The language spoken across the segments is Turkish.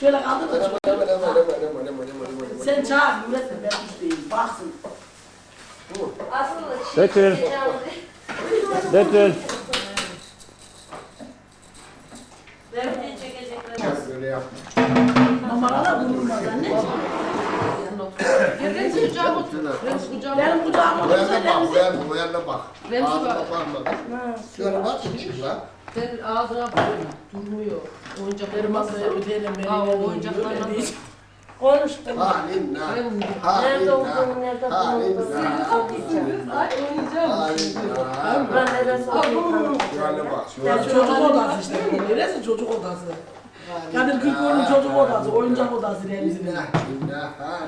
Şöyle kaldır da şöyle. Deme, deme, deme, deme, deme, deme, deme. Sen çağır, üretme, ben üstteyim, baksın. Aslında şey... Betül. Betül. Verdiği çekecekler. Böyle yapma. Numaralar vurulmaz anne. Remzi kucağıma otur. Remzi kucağıma otur. Benim kucağıma otur. Remzi bak, Remzi bak. Remzi bak. Şöyle bak, çık lan. Ben ağzına koyuyorum. Durmuyor. Oyuncakları masaya ödeyelim. Aa, o oyuncaklarla Konuştum. Halim na. Halim na. Nerede olduğunu, nerede bulunduğunu. Siz haklısınız. Ay oynayacağım. Halim na. Ben neresi oynayacağım? Şöyle bak. Çocuk odası işte. Neresi çocuk odası? Kadir Kırkoğlu'nun çocuk odası, oyuncak odası Remzi'nin.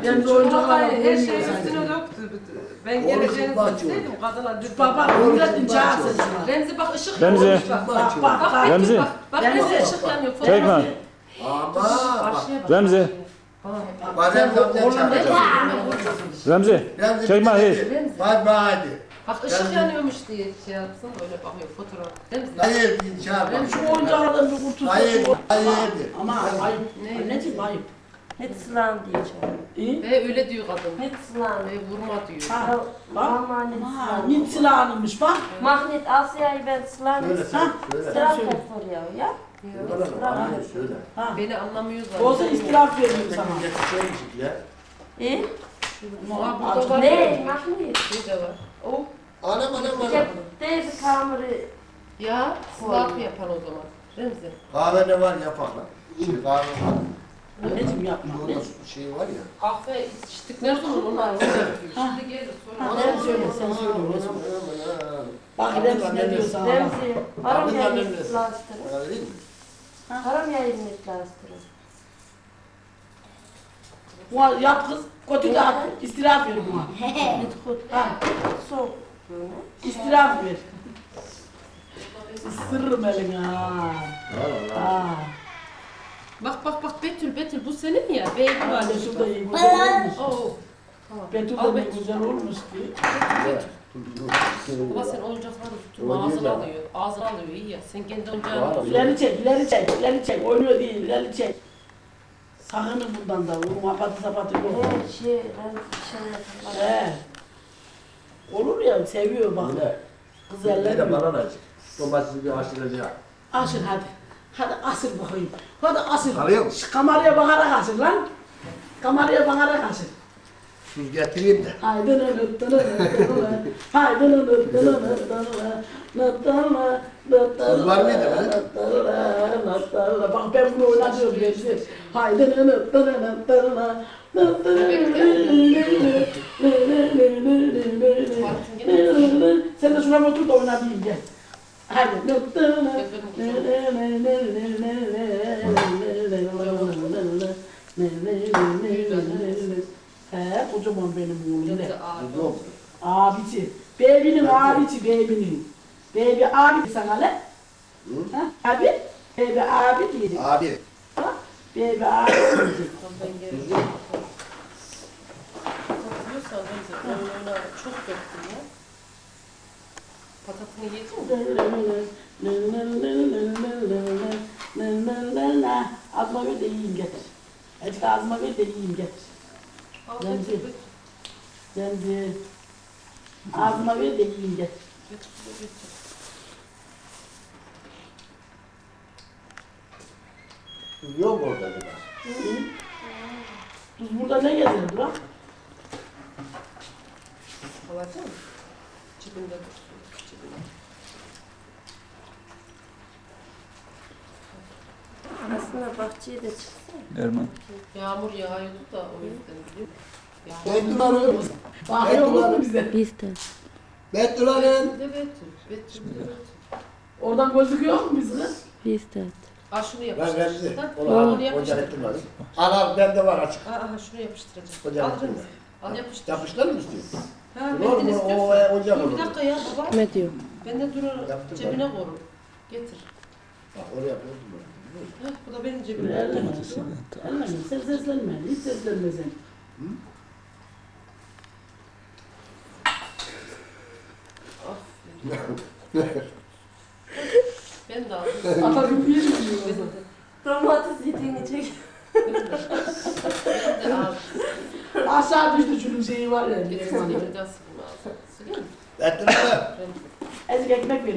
Remzi oyuncaklarla Her oynuyor şeyi sanki. üstüne döktü. Ben Oğlum, geleceğini bak dedim. Kadına düz Baba, Nurettin çağır sen şuna. Remzi bak ışık Remzi. yanıyor. Bak Bak bak bak. bak. Remzi. Bak, bak Remzi. Remzi ışık yanıyor. Çekme. Ama bak. Karşıya bak. Remzi. Bak Remzi amca çağıracak. Remzi. Remzi Çekme hayır. Hadi bak hadi. Bak ışık yani, yanıyormuş diye şey yapsın öyle bakıyor fotoğraf değil mi? Hayır şey yapalım. Şu oyuncağından bir kurtulsun. Hayır, hayır. Ama, ama ayıp. Ne? Anneciğim ayıp. Hetslan diye çağırıyor. E? Ve öyle diyor kadın. Hetslan. Ve vurma diyor. Ha, bak. Mahnet Slan'ımış bak. Mahnet Asya'yı ben Slan'ım. Sıra kofor ya. Ya. Beni anlamıyorlar. Olsa istiraf veririm sana. E? Ne? Mahnet. Ne şey de var? Oh. Anam anam anam. Cep teyze kamerı. Ya sınav yapan o zaman. Remzi. Kahve ne var yapar lan. Şimdi kahve var. Anneciğim yapma. Burada şey var ya. Kahve içtik ne zaman onlar. Şimdi gelir sonra. Sen söyle, sen söyle. Bak Remzi ne diyor sana. Remzi. Haram yayını mi? Haram yayını. Buna yap kız, kötü de at, istiraf ver buna. Ha, Soğuk. İstiraf ver. Isırırım elini ha. Ha. Bak bak bak Betül Betül bu senin ya. Baby var. Anne şurada iyi güzel olmuş. Oo. Tamam. Betül de ne Betül. güzel olmuş ki. Baba sen oyuncakları tutma ağzına alıyor. Ağzına alıyor iyi ya. Sen kendi oyuncağını tut. İleri çek, ileri çek, ileri çek. Oynuyor değil, ileri çek. Sakının bundan da, vurma apatı sapatı yok. Her şey, Remzi şey. He. Olur ya seviyor bak. Ne? Kız Bir de ellenmiyor. bana da acık. Domatesi bir haşlayacak. Aşır hadi. Hadi asır bakayım. Hadi asır. Arıyor musun? Şu kameraya bakarak asır lan. Kameraya bakarak asır. Tuz getireyim de. Aydın ölüp dönülür. Aydın ölüp dönülür. Kız var mıydı be? Bak ben bunu oynatıyorum gençler. Aydın ölüp dönülür. Sen de şuna otur da oynayayım gel. Hadi. He, kocaman benim oğlum ne? Abisi. Bebinin abisi, bebinin. Bebi abi sana ne? Abi? Bebi abi diyecek. Abi. Ha? Ben geleceğim. Hatırlıyorsan Remzi oyununa çok döktüm ya. Patatını yedin mi? Azma ver de yiyeyim getir. Azıcık azma ver de yiyeyim getir. Remzi. Şimdi azma ver de yiyeyim getir. Betül, Betül. Duyuyor mu orada dedi. Biz burada ne geziyoruz lan? Havacı mı? Cibinde dur. Aslında bahçeye de çıksın. Erman. Yağmur yağıyordu da o yüzden. Betülarım. Bakıyor musun bize? Biz de. Betülarım. Betül. Betül. Oradan gözüküyor mu bizde? Biz de. Aa şunu Ben yapıştır. Remzi. Ha, Onu al. Yapıştır. ettim hadi. Al al bende var açık. Aa, aha şunu yapıştıracağım. Al ettim. Al yapıştır. Yapıştır mı istiyorsun? Ha, Olur mu? O e, Dur olur. bir dakika ya baba. Ne diyor? Ben de durur Yaptım cebine koru. Getir. Bak oraya böyle. Heh, bu da benim cebime. Elleme. Elleme. Sen seslenme. Hiç seslenme sen. Ben de aldım. Atarım bir yiyorum. Domates yediğini çek. ben de aldım. Aşağı düştü çünkü şeyi var ya. Bir zaman yiyeceğiz. Ettin mi? Azıcık ekmek ver.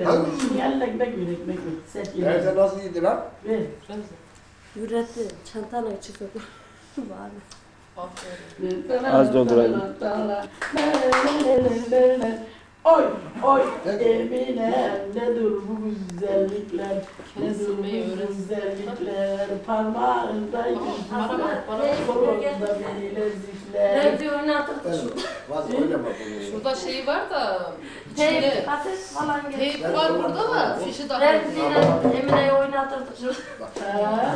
Yanına ekmek ver, ekmek ver. Set yiyelim. Neyse nasıl yedin lan? Ver. Yüretti, çantana içi sokuyor. Var Az doldurayım. Oy oy. Emine nedir bu güzellikler nedir bu Silmeyi öğrensin. güzellikler parmağında Ne? bak. kolunda bilezikler fazla oynama bunu. Şurada şey var da içinde kaset falan teyp var burada da fişi daha Remzi'yle Emine'yi oynatırdık şu. Ha?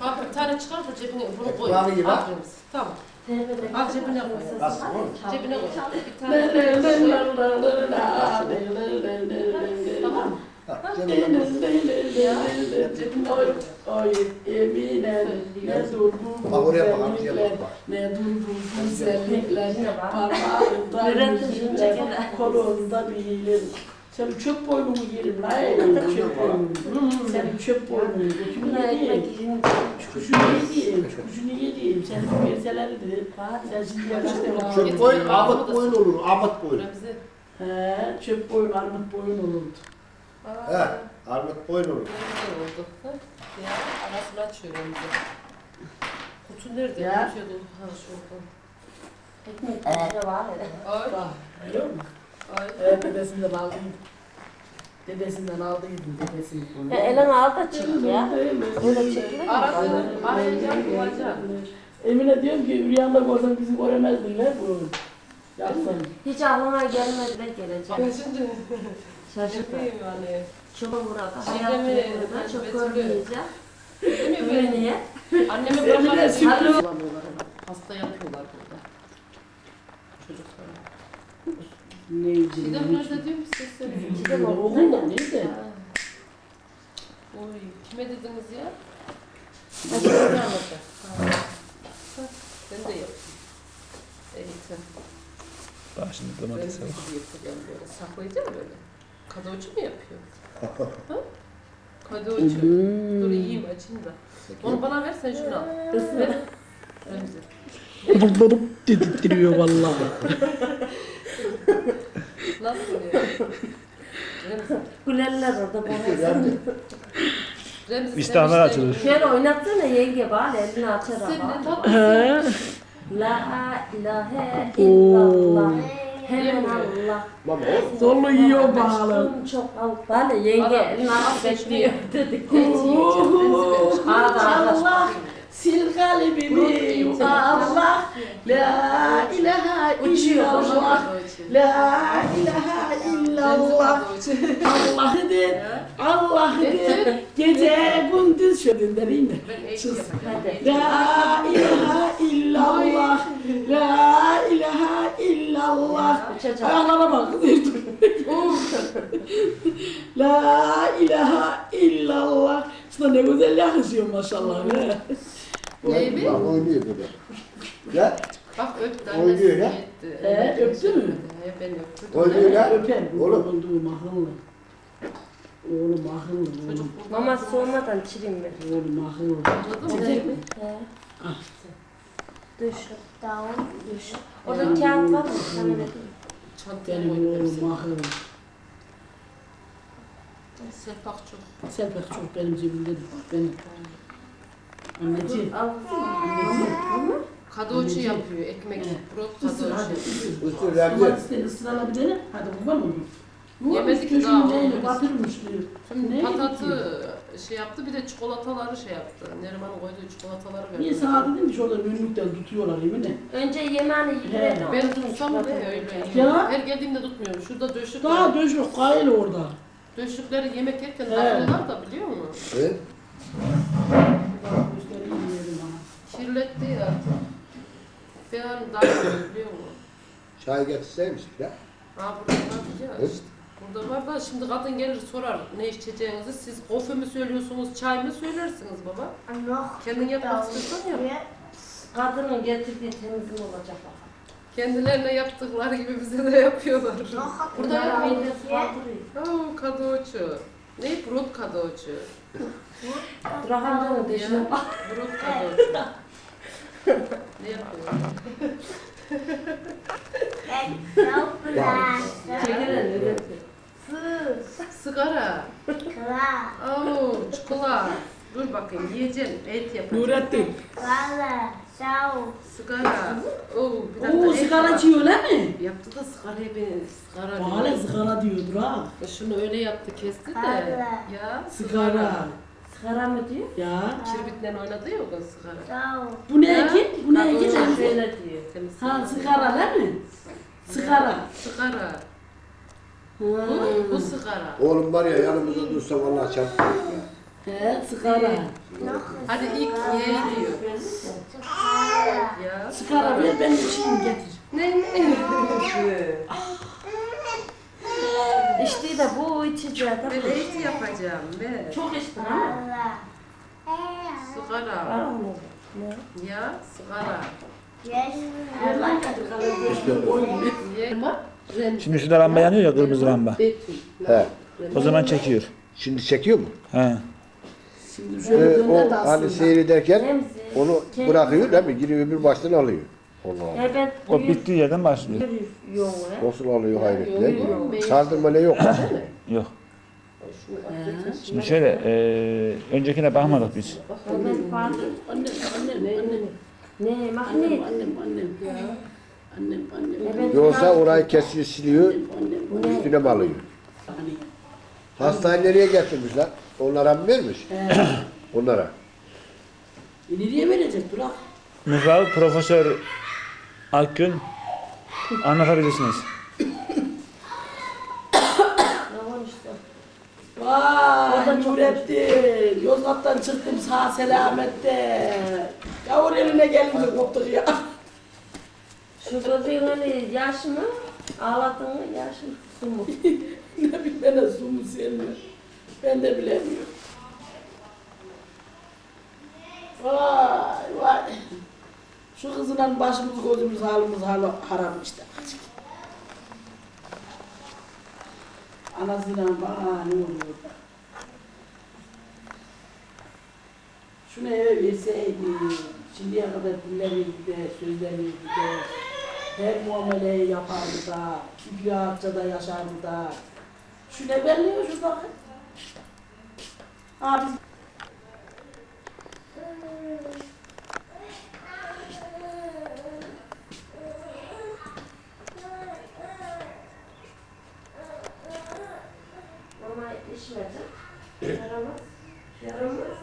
Bak bir tane çıkar da cebine bunu koy. Al Remzi. Tamam. Al cebine koy. Nasıl oğlum? Cebine koy. Bir tane koy. Tamam. Koy. Oy Emine ne dur bu Bak oraya bak, amcaya güzellikler ne dur bu güzellikler parmağında çekelim. kolunda bilir sen çöp boynumu yerim lan elim çöp boynumu sen çöp boynumu götümü yediğim ekmek yiyin. kuşunu yediğim kuşunu yediğim sen verselerdi sen şimdi yakıştı Çöp koyun, ahmet koyun olur, koyun. Remzi. He, çöp boyun, armut boyun olurdu. He, ahmet koyun olur. Ya arasını açıyor Remzi. Kutu nerede? Ya. Ha şuradan. Ekmek de var. Bak, biliyor musun? Evet, dedesinden aldıydım. Dedesinden aldıydım, dedesinden. Ya elini al da çık ya. Öyle çekilir mi? Aradı. Arayacağım bulacağım. Emine diyorum ki rüyanda görsem bizi göremezdin lan bu. Yapsan. Hiç aklıma gelmedi de şimdi Şaşırdım. Çok burada. Şeyde Hayat mi? yolunda çok görmeyeceğim. Öyle böyle? niye? Bulamıyorlar ama. Hasta yapıyorlar burada. Çocuklar. Neydi? Çiğdem nerede diyor mu sesleri? Çiğdem okulda neydi? Ha. Oy, kime dediniz ya? Hadi Anladı. Ha. Ha, Ben de yapayım. Eğitim. Bak şimdi Ben domates de var. gibi yapacağım böyle. Saklayacağım böyle. Kadoçu mu yapıyor? ha? Kadoçu. Dur yiyeyim açayım da. Onu bana ver sen şunu al. Isır. Remzi. Bıdıp dedirtiyor vallahi. Nasıl? Remzi. Gülerler orada bana. Remzi açılır. Şöyle oynatsana yenge bari elini açar Sen ama. ne tatlı. He. La ilahe illallah. Hemen Allah. baba o. Zorlu yiyor bağlı. Aşkım çok al. Bana yenge Bana- elini açıp bekliyor dedik. Arada Allah sil kalbimi. Allah. La ilahe illallah. La ilahe illallah. Allah de Allah Gece gündüz şöyle dereyim mi? La ilahe illallah. La ilahe illallah. Ayaklara bak. La ilahe illallah. Sana ne güzel yakışıyor maşallah be. Neydi? Bak oynuyor böyle. Ya, Bak öptü Oynuyor annesi ya. gitti. Ee, öptü mü? He ben öptüm. oynuyor ya. Öper bu Oğlum. olduğum akıllı. Oğlum akıllı, Çocuk oğlum. burada. Mama soğumadan çireyim ben. Oğlum akıllı. Anladın mı? Çiçek mi? He. Ah. Düş. Down. Düş. Orada kağıt var mı? Sana ne? Çantaya Benim koydum oğlum akıllı. Serpak çok. Selpak çok benim cebimde benim. Anneciğim. Anneciğim. Kadoçu yapıyor ekmek. Brot Isır kadoçu. hadi. ısır. Üstü verdi. Domatesleri ısırala bir dene. Hadi kurban. Bu Yemedik köşkün daha, diyor. Şimdi patatı şey yaptı bir de çikolataları şey yaptı. Neriman'ın koyduğu çikolataları verdi. Niye sana dedim ki şurada önlükten tutuyorlar yeminle. Önce yemeğini yedirelim. Ben tutsam mı öyle Ya. Her geldiğimde tutmuyorum. Şurada döşük Daha var. döş yok kayıl orada. Döşükleri yemek yerken takıyorlar da biliyor musun? Evet. Kirletti ya artık. Ben daha iyi biliyor musun? Çay getirseymiş ya. Ha burada var ya Evet. işte. Burada var da şimdi kadın gelir sorar ne içeceğinizi. Siz kofe mi söylüyorsunuz, çay mı söylersiniz baba? Kendin yapmak istiyorsan yap. Kadının getirdiği temiz mi olacak bakalım. Kendilerine yaptıkları gibi bize de yapıyorlar. Burada kaldırıyor. Oo kadoçu. Ne? Brot kadoçu. Rahamcanın dışına bak. Brot kadoçu ne yapıyorsun? Çekil Sus. Sigara. Kıla. Oo. Dur bakayım yiyeceğim. Et yapacağım. Nurettin. Valla. Sağ ol. Sigara. Oo, bir dakika. Oo, et sigara diyordur ha. Şunu öyle yaptı kesti de. Valla. Ya. sigara. Sigara mı diyor? Ya. Kirbitle oynadı ya o da sigara. Sağ ol. Bu ne Ya, ki? Bu ne ki? diyor. Temiz Ha sigara değil mi? Sigara. Sigara. Ha. Bu, bu sigara. Oğlum var ya yanımızda dursa vallahi çarptı. He sigara. Hadi ilk ye diyor. Sigara. Ya. Sigara ver ben içeyim getir. Ne ne? İşte de bu içeceği de Ben date yapacağım ben. Çok içtin ama. Valla. Sigara. Ya sigara. Gözünü koyayım. Ye. Ren. Şimdi şurada lamba yanıyor ya kırmızı lamba. Betül. He. O zaman çekiyor. Şimdi çekiyor mu? He. Şimdi Ee, şöyle döner de o hani aslında. seyrederken onu bırakıyor değil mi? Giriyor bir baştan alıyor. Allah Allah. Evet. O bittiği yerden başlıyor. Yok. Nasıl alıyor Yok, hayretle? yok. Sardırma ne yok. Yok. Şunu atlayacağım. Şimdi şöyle eee öncekine bakmadık biz. Annem, annem, annem. Ne? Annem, Magnet. annem, annem. Annem, annem. Evet. Yoksa orayı kesiyor, siliyor, Annem, üstüne mi alıyor? annem. Hastayı nereye getirmişler? Onlara mı vermiş? Onlara. E nereye verecek Durak? Mıhrav Profesör Akgün anlatabilirsiniz. Tamam işte. Vay Nurettin. Yozgat'tan çıktım sağ selamette. Yavur eline gelince koptuk ya. Şu gözün hani yaş mı? Ağladın mı yaş mı? Su mu? ne bileyim ben de su mu sen? Ben de bilemiyorum. Vay vay. Şu kızla başımız gözümüz halimiz halı haram işte. Anasıyla bana ne oluyor. Şunu eve verseydi, şimdiye kadar dinlenirdi de, sözlenirdi de, her muameleyi yapardı da, rahatça da yaşardı da. Şu ne belliyor şu bakın. Abi ¿Eh? ¿De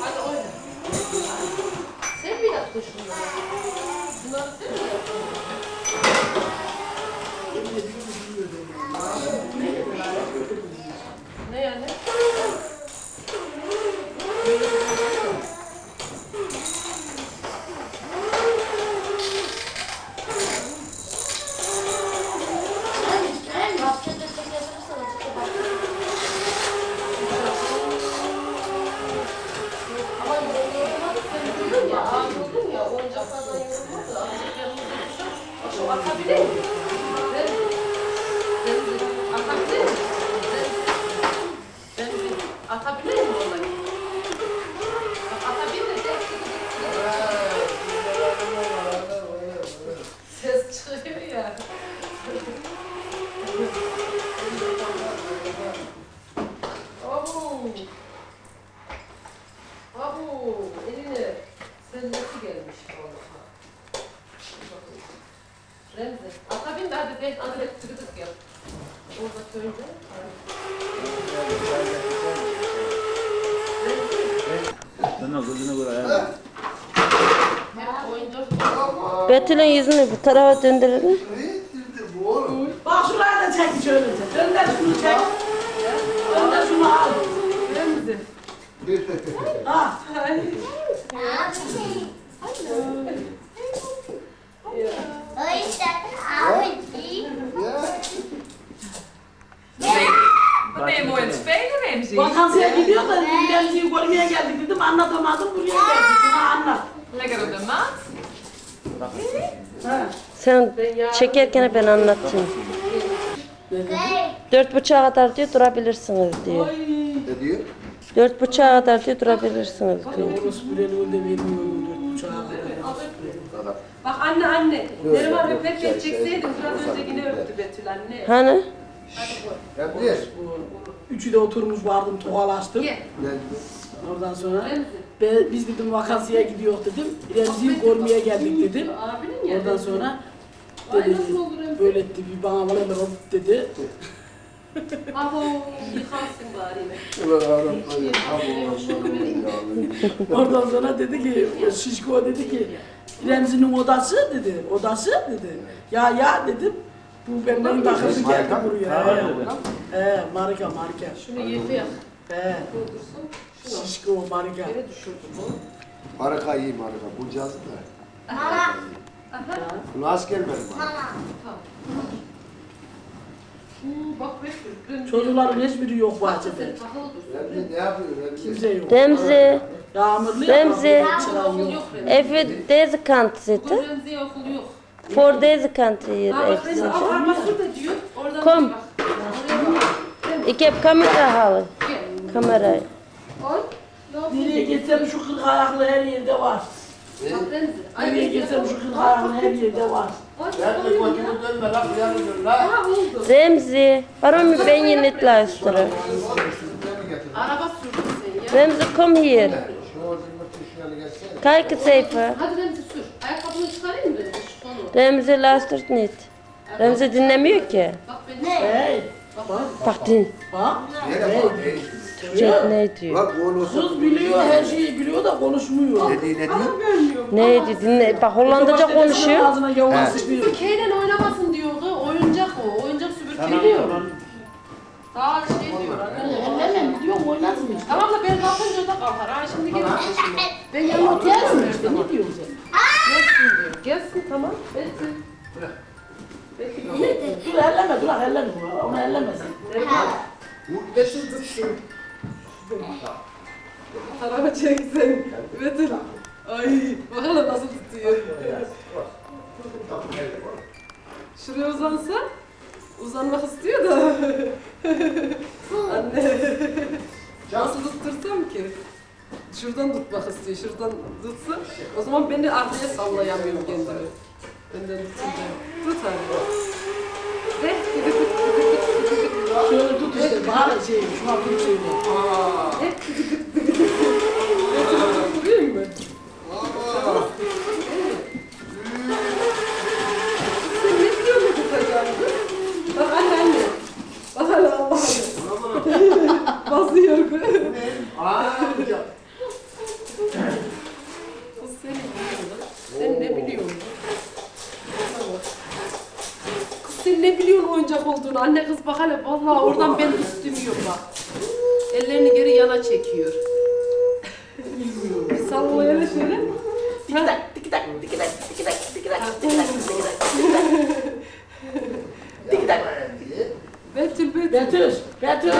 Hadi oyna. Sen mi yaptın şunları? Bunları sen mi yaptın? Ne yani? Betül'ün yüzünü bu tarafa döndürelim. Bak şuraya da çek şöylece. Önder şunu çek. Önder şunu al. Remzi. Ha. Wat ben je mooi aan het spelen, Remzi? Vakansiye gidiyor da Remzi'yi görmeye geldik dedim anlatamadım buraya geldik. Şuna anlat. Lekker op de mat. Ha. Sen çekerken ben anlatayım. Dört buçuğa kadar diyor durabilirsiniz diyor. Ne diyor? Dört buçuğa kadar diyor durabilirsiniz diyor. Bak anne anne. Neriman öpmek çekseydin biraz önce yine öptü Betül anne. Hani? Ne diyor? Üçü de oturmuş vardım tokalaştım. Oradan sonra ben, biz dedim vakansiye gidiyor dedim. Remzi'yi görmeye geldik dedim. Oradan sonra Ay dedi nasıl olur Remzi? böyle etti bir bana bana bana hop dedi. Abo yıkarsın bari yine. Ulan Arap hayır. Abi Oradan sonra dedi ki o şişko dedi ki Remzi'nin odası dedi. Odası dedi. Ya ya dedim. Bu benden takıldı geldi buraya. He, marika marika. Şunu yedi yap. He Doldursun. Şunu şişko marika. yere düşürdü bu. Maraka iyi maraka. Bulacağız da. Aha. Bunu asker Betül. Remzi. Çocukların hiçbiri yok bahçede. Remzi ne yapıyor Remzi? Kimse yok. Remzi, Yağmurlu ya. Remzi. Çıran Okul yok. yok Remzi. evi deze kant Bugün zitten. Remzi'ye okul yok. Voor deze kant hier Ha bak even Remzi zitten. al bak şurada diyor. Oradan Kom. bak. Oraya bak. Ik heb camera halen. Gel. Kamerayı. Oy. Ne Nereye yapıyorsun? gitsem şu kırk ayaklı her yerde var. Bak Remzi. Nereye gitsem şu kırk ayaklı her yerde var. Ay, Ben de oluyor ya. koçumu dönme lan. Uyanı dön lan. Ha oldu. Remzi, waarom ben je niet luisteren? Araba sürdün sen ya. Remzi, kom hier. Şu orijinal tuşlarını gelsene. Kijk eens even. Hadi Remzi sür. Ayakkabını çıkarayım mı Remzi? Şu konu. Remzi luistert niet. Remzi dinlemiyor ki. Bak beni. Hey. Bak. Bak din. Bak. Nereye bak? Hey. Çocuk ne diyor? Bak. Sus biliyor her şeyi biliyor da konuşmuyor. Ne diyor ne diyor? Ne diyor? Dinle. Bak Hollandaca konuşuyor. Ağzına gavur sıçmıyor. Süpürgeyle oynamasın diyordu. Oyuncak o. Oyuncak süpürge diyor. Daha şey diyor. anne. Elleme diyor işte. Tamam da ben kalkınca da kalkar. Ha şimdi gelin. Ben yanına oturuyorum işte ne diyorsun sen? Gelsin diyor. Gelsin tamam. Gelsin. Dur elleme dur elleme. Onu ellemesin. Betül tutsun. Araba çeksen. Betül. Ay bakalım nasıl tutuyor. Şuraya uzansa. Uzanmak istiyor da. Anne. Nasıl tuttursam ki? Şuradan tutmak istiyor. Şuradan tutsa. O zaman beni arkaya sallayamıyorum kendimi. Önden tutunca. Tut hadi. Ve Şöyle tut işte. Bahar şey. Şuna tut söyle. hep tıkı tık tıkı tık. Tutturayım mı? Sen ne biliyorsun ne tutacağını? Bak anne anne. Bak hele Allah'ım. Basıyor. Kız seni biliyor lan. Sen ne biliyorsun? Bana bak. Kız sen ne biliyorsun oyuncak olduğunu? Anne kız bak hele vallahi oradan ben üstüm yok bak. Ellerini geri yana çekiyor. Bir sallaya hele şöyle. Tiki tak tiki tak tiki tak tiki tak tiki tak tiki tak tiki tak tiki tak. Betül Betül. Betüş. Betüş.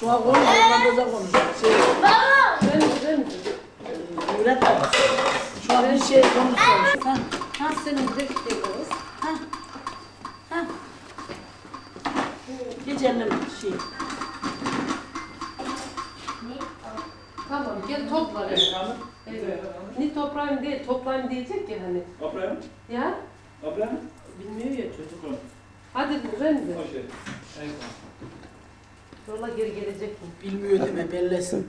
Şu an konuş. Hollandaca konuş. Şey, Ben ben öğretmen. Şu an bir şey konuşuyor. Ha. Ha senin de gidiyoruz. Geç elleme şey. Tamam gel topla. Evet. Ne toprağım değil, toplayayım diyecek ya hani. Oprem? Ya Oprem? bilmiyor ya çocuk. Hadi Remzi. Hoş geldin. Yola geri gelecek mi? Bilmiyor deme bellesin.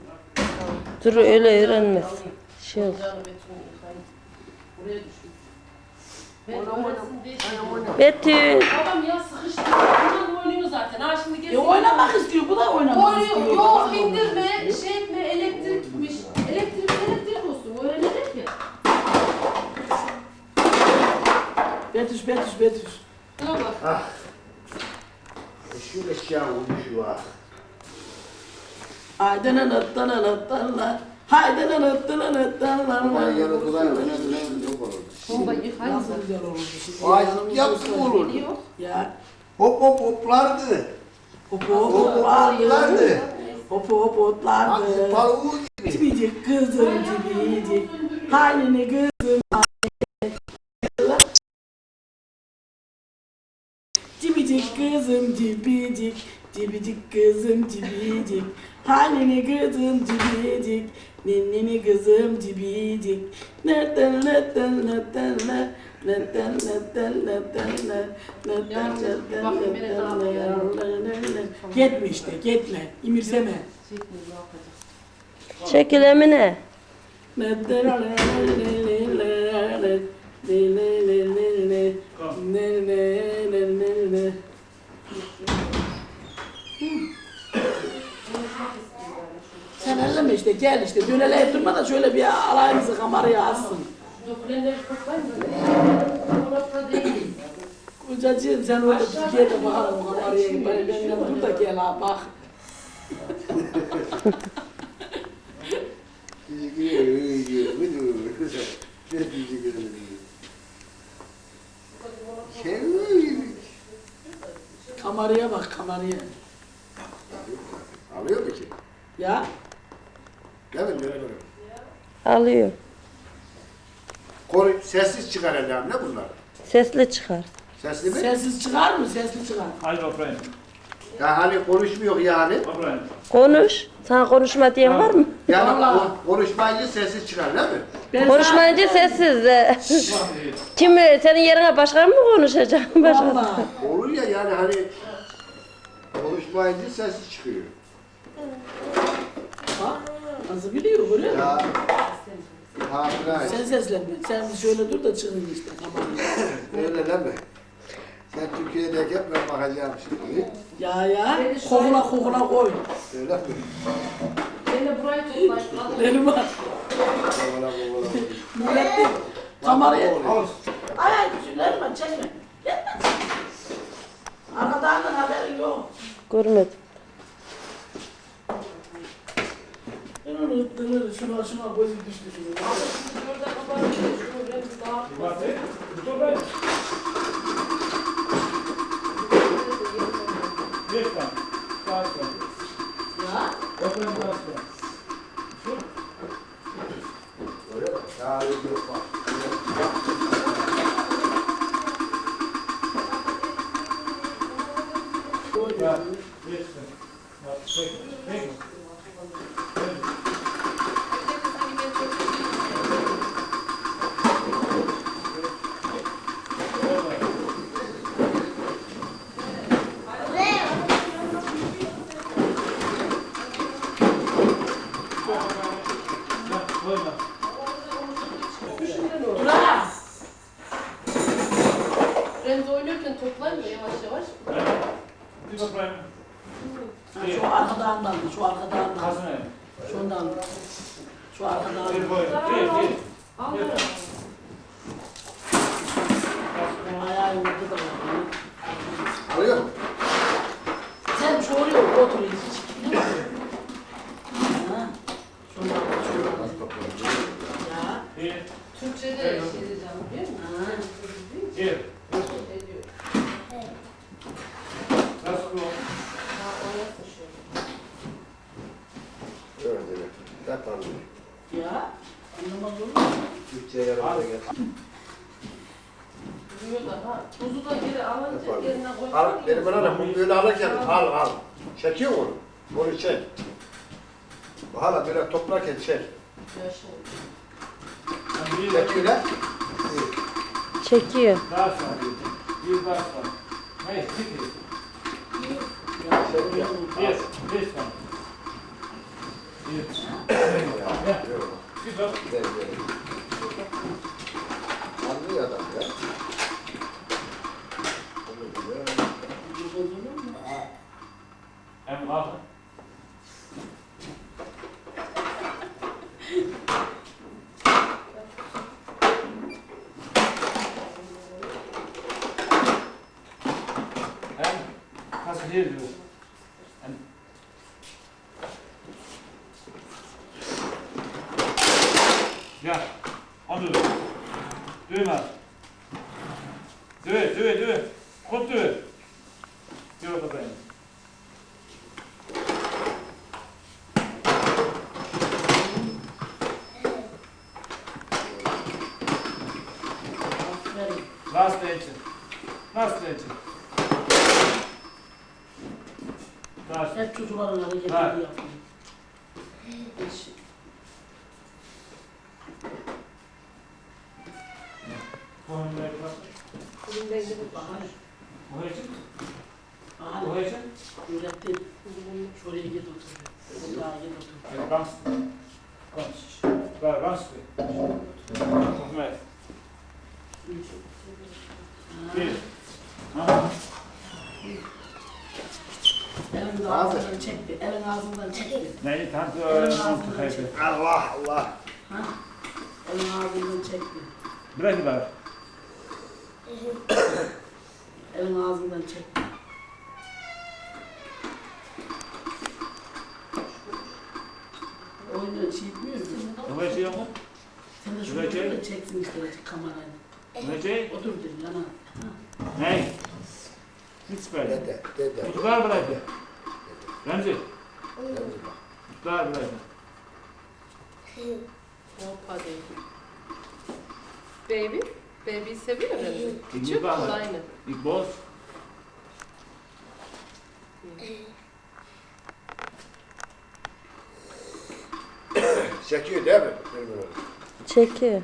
Dur öyle öğrenmez. Şey diyorum. Betül. Babam ya sıkıştı. Bundan oynuyor zaten. Ha şimdi E gelsin. oynamak istiyor. Bu da oynamak istiyor. Oynuyor. Yok indirme, şey etme, elektrikmiş. Elektrik elektrik olsun. Öğrenecek ya. Betüş, Betüş, Betüş. Dur bak. Ah. Şu eşya olmuş var. Haydi nınıt nınıt nınıt. Haydi Aman yanı nınıt. duvar önemli yok olur. Bomba Nasıl mı? güzel olurdu şimdi. Ay Yanımızda yapsın olur. Ya. Hop hop hoplardı. Hop hop hoplardı. Hopu hopu hoplardı. Aksi paluğu gibi. Cibicik kızım cibicik. Halini kızım Cibicik kızım cibicik. Cibicik kızım cibicik. Halini kızım cibicik. Ninnini kızım cibicik. Nereden nereden nereden nereden Gitme işte gitme. İmirseme. Çekil Emine. Sen elleme işte gel işte döneleyip durma da şöyle bir alayımızı kameraya değil. Kocacığım sen orada gel de bakalım kameraya beni benden dur da gel ha bak. Kameraya bak kameraya. Alıyor mu ki? Ya Mi? Değil mi? Alıyor. Konu sessiz çıkar elde ne bunlar? Sesli çıkar. Sesli mi? sessiz çıkar mı? Sesli çıkar. Hadi Oprah'ın. Ya hani konuşmuyor yani. Oprah'ın. Konuş. Sana konuşma diyen var mı? Yani Vallahi. kon- konuşmayınca sessiz çıkar değil mi? Ben Konuşmayınca sessiz. de. Kim senin yerine başkan mı konuşacak? Vallahi. Olur ya yani hani konuşmayınca sessiz çıkıyor. Bak nasıl biliyor görüyor musun? Ya Hamile Sen seslenme. Sen şöyle dur da çıkın işte kameraya. öyle deme. Sen Türkiye'deyken ben bakacağım şimdi. Ya ya kokuna kokuna koy. Öyle mi? Ben de burayı toplayın. Benim var. Kovala kovala. Millet de kameraya. Al. Ay ay Süleyman çekme. Gelme. Arkadan haberin yok. Görmedim. Dınır dınır şuna şuna gözü düştü şimdi. Burada kapanıyor. Şunu biraz daha Lütfen. Sağ ol. Ya Oprah'ın sağ ol. Öyle mi? Ya yok bak. mesmo lá. Faz vídeo. Last. Hep çocukların Ha. hareketleri yapıyor. Hiç Konuya bak. Elimden gidip bahane. Bu için. Bu Bahane. için. Öğrettin. Şuraya git otur. Buraya git otur. Evet, Gans. Gans. Ver, gans. Hikmet. Bir. Ha. Elin ağzından çekti. Elin ağzından çekti. Neyi tanıtı öğrenin mantık haydi. Allah Allah. Ha? Elin ağzından çekti. Bırak bak. Elin ağzından çekti. Oyunu şey etmiyor musun? Bu şey yok mu? Sen de Güzel şurada şey. böyle çeksin işte kamerayı. Ne şey? Otur dedim yana. Ne? Hiç böyle. Dede, dede. Kutuklar bıraktı. Remzi. Remzi bak. Kutuklar bıraktı. Hoppa değil. Baby. Baby seviyor Remzi. Küçük İyi bak. o da aynı. İlk boz. Çekiyor değil mi? Benim oğlum. Çekiyor.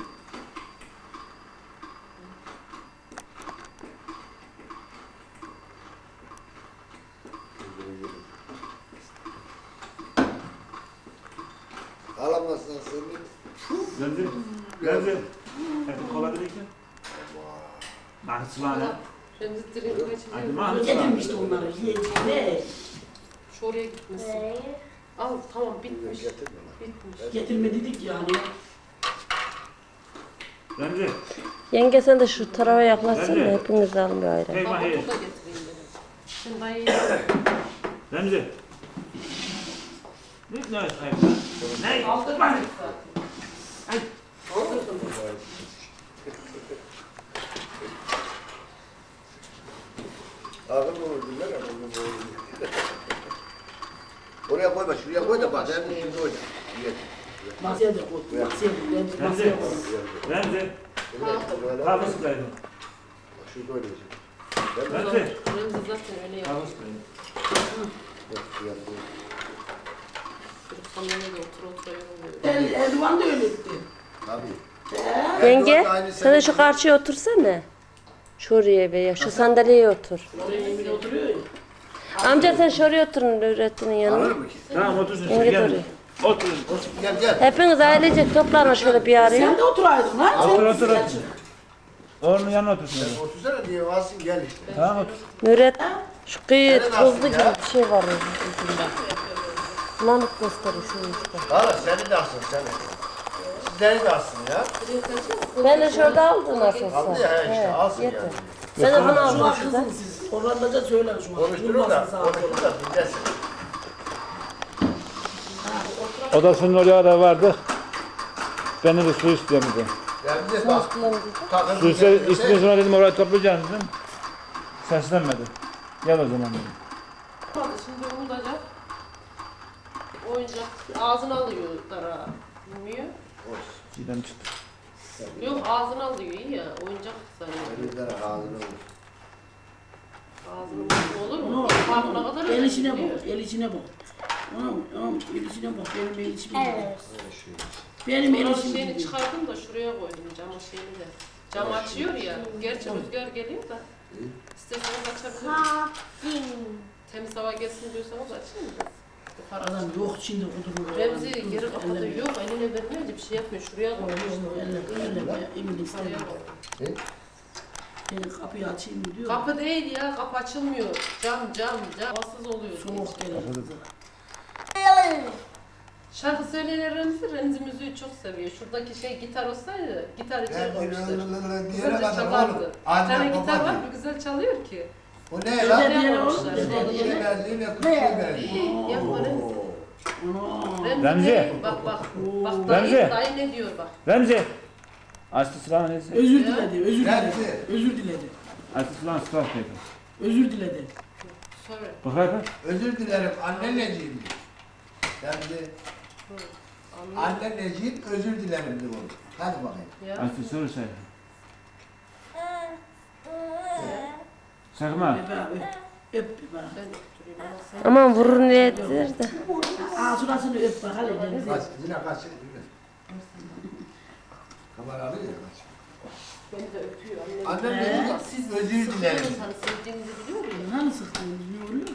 Alamazsan seni. Remzi. Remzi. Hadi kola verirken. Mahsulanı. Remzi direkt Hadi kaçırıyor. mahsulanı. Getirmişti onları. Ye, ne? Şu oraya gitmesin. Al tamam bitmiş. Getirme. Bitmiş. Getirme dedik yani. Remzi. Yenge sen de şu tarafa yaklaşsana Nerede? hepiniz alın bir ayran. Hey mahir. da Remzi. Ne ne hayır lan? Ne? aldırma. Ağır olur dinler böyle. Oraya koyma, şuraya koy da bak. Sen de şimdi oyna. Ye. Masaya da koy. Masaya koy. Masaya koy. Remzi. Kaydı. Bak şurada oynayacak. Remzi. Remzi zaten öyle yapıyor. Hafız kaydı. Bak, şuraya koy. Çocuk sandalyede otur otur yoruluyor. El, Erdoğan da öyle etti. Tabii. Yenge sen de şu karşıya otursana. Şuraya veya şu sandalyeye otur. Oraya oturuyor ya. Amca sen şuraya oturun öğretmenin yanına. Tamam otursun. Yenge oraya. Oturun. Gel gel. Hepiniz ailecek toplanın şöyle bir araya. Sen de oturaydın lan. Otur, Sen- otur, otur. Onun yanına otursun. Otursana diye alsın gel işte. Tamam otur. Nuret şu kıyı Nerede tuzlu gibi ya? bir şey var onun ucunda. Bulanık gösteriyor şunun işte. Hala seni de alsın seni. Sizleri de alsın ya. Ben de şurada aldım nasılsa. Aldı ya işte He, alsın yeter. yani. Sen de bunu Şu aldın an şuradan. kızın siz. Hollandaca söyler şu an. Konuşturun da, konuşturun da dinlesin. Odasının oraya da vardı. Beni de su istemedi. Ya bize bak. takım Su iste, dinlesin. istiyorsan sonra dedim oraya toplayacağım dedim. Seslenmedi. Gel o zaman dedim. Hadi şimdi umutacak. Oyuncak ağzını alıyor dara. Bilmiyor. Çiğdem çıktı. Yok ağzını alıyor iyi ya. Oyuncak sanıyor. Elinden ağzını vur. Ağzını olur mu? Onu- kadar El içine bak. El içine bak. Onun, onun el içine bak. Benim el içime bak. Şey. Benim el içime şeyini bak. çıkardım da şuraya koydum camın şeyini de. Cam açıyor ya. Gerçi rüzgar geliyor da. İsterseniz açabilirim. Temiz hava gelsin diyorsanız açayım mı? Adam yok şimdi kuduruyor. Remzi geri kapatıyor. Yok eline vermiyor bir şey yapmıyor. Şuraya koymuş. Emin istemiyor. Seni kapıyı açayım mı diyor. Kapı değil ya. Kapı açılmıyor. Cam cam cam. Havasız oluyor. Soğuk gelir. Şarkı söyleyen Remzi, Remzi müziği çok seviyor. Şuradaki şey gitar olsaydı, gitar içeri koymuşlar. Güzelce çalardı. Bir tane gitar var, bir güzel çalıyor ki. O ne lan? Öyle diyelim yapmışlar? oğlum. Ne Öyle şey diyelim. verdi ne kutu verdi. Yapma Remzi. Remzi. Bak bak. Bak dayı, Remzi. dayı ne diyor bak. Remzi. Açtı sıra neyse. Özür diledi, özür diledi. Özür diledi. Açtı sıra sıra dedi. Özür diledi. Sorry. Bak bak. Özür dilerim anneneciğim. Ben de anneneciğim özür dilerim de bunu. Hadi bakayım. Açtı soru sen. Sakma. Öp bir bana. Aman vurur ne edilir de. Ağzına öp bakalım. Kaç, yine kaç. Kamera alıyor ya. Beni de öpüyor annem. Annem Ee? dedi siz özür dilerim. Hani sevdiğinizi biliyor musun? Hani sıktınız ne oluyor?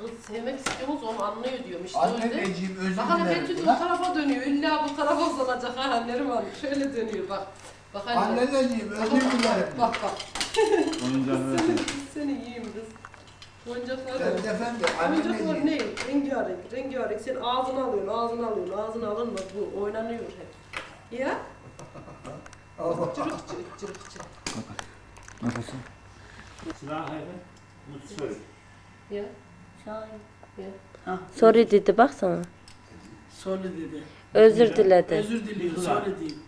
Kız sevmek istiyorsunuz onu anlıyor diyorum işte öyle. Anneciğim özür Bak hani dilerim. Betül o Lan, tarafa dönüyor. İlla bu tarafa uzanacak ha annem var. Şöyle dönüyor bak. Bak hani. Anneciğim özür bak, dilerim. Bak bak. Oyuncakları Seni, ver. seni yiyeyim kız. Oyuncaklar Ben var. efendi Oyuncaklar anneciğim. ne? Rengarenk, rengarenk. Sen ağzını alıyorsun, ağzını alıyorsun, ağzını alınmaz bu. Oynanıyor hep. Ya? Allah. Çırık çırık çırık çırık. Ya. Ha. Sorry dedi baksana. Sorry dedi. Özür diledi. Özür diliyor. Sorry değil.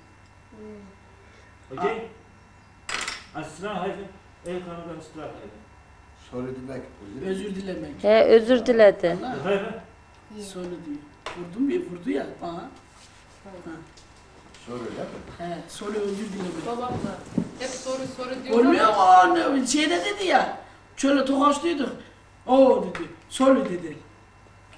Okey? Aslan haydi. El kanıdan aslan haydi. Sorry demek. Özür dilemek. He özür diledi. Haydi. Sorry diyor. Vurdum ya vurdu ya bana. Ha değil mi? He söyle özür dilemek. Babam da hep soru soru diyor Olmuyor mu o ne- şeyde dedi ya. Şöyle tokaçlıydık. O dedi. Söyle dedi.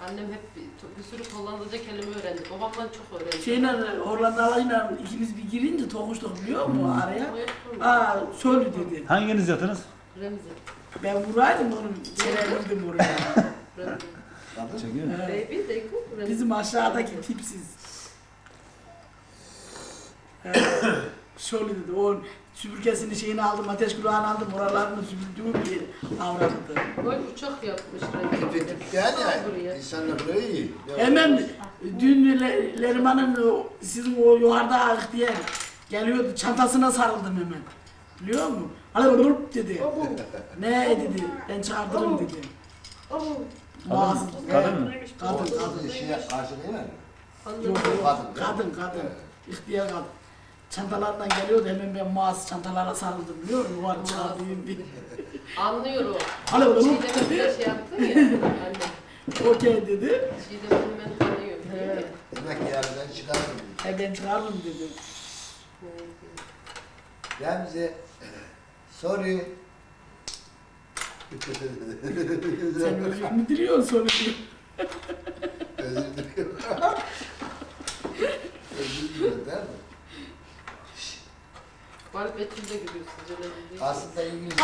annem hep bir, bir sürü Hollandaca kelime öğrendi. Babamdan çok öğrendi. Şeyle Hollandalı'yla ikimiz bir girince tokuştuk biliyor musun araya? Yaptı mı? Aa söyle dedi. Hanginiz yatınız? Remzi. Ben vuraydım onu. Çevirdim oraya. Remzi. Çekiyor. Bizim aşağıdaki tipsiz. He. Şöyle dedi, o süpürgesini şeyini aldım, ateş kulağını aldım, oralarını süpürdüğüm bir avradı. Oy uçak yapmış Remzi. Tetik yani insanlar böyle iyi. Hemen dün Le- Leriman'ın o- sizin o yukarıda ağık diye geliyordu, çantasına sarıldım hemen. Biliyor musun? Vurup dedi. Ne dedi, ben çağırtırım dedi. Kadın mı? Kadın, Kadın kadın. Kadın. Kadın, kadın. İhtiyar kadın. Çantalardan geliyordu hemen ben muaz çantalara sarıldım biliyor musun? Yuvarı çağırdığım bir. Anlıyor o. Alo, alo. Çiğdem'e bize şey yaptın ya. Anne. Okey dedi. Çiğdem'i ben tanıyorum. mi? Demek ki yerden çıkardım. He ben çıkardım dedi. Remzi. Sorry. Sen özür mü diliyorsun sonra. Özür dilerim. Özür dilerim değil mi? Bu arada Betül'de gülüyor sizce ne bildiği Aslında İngilizce.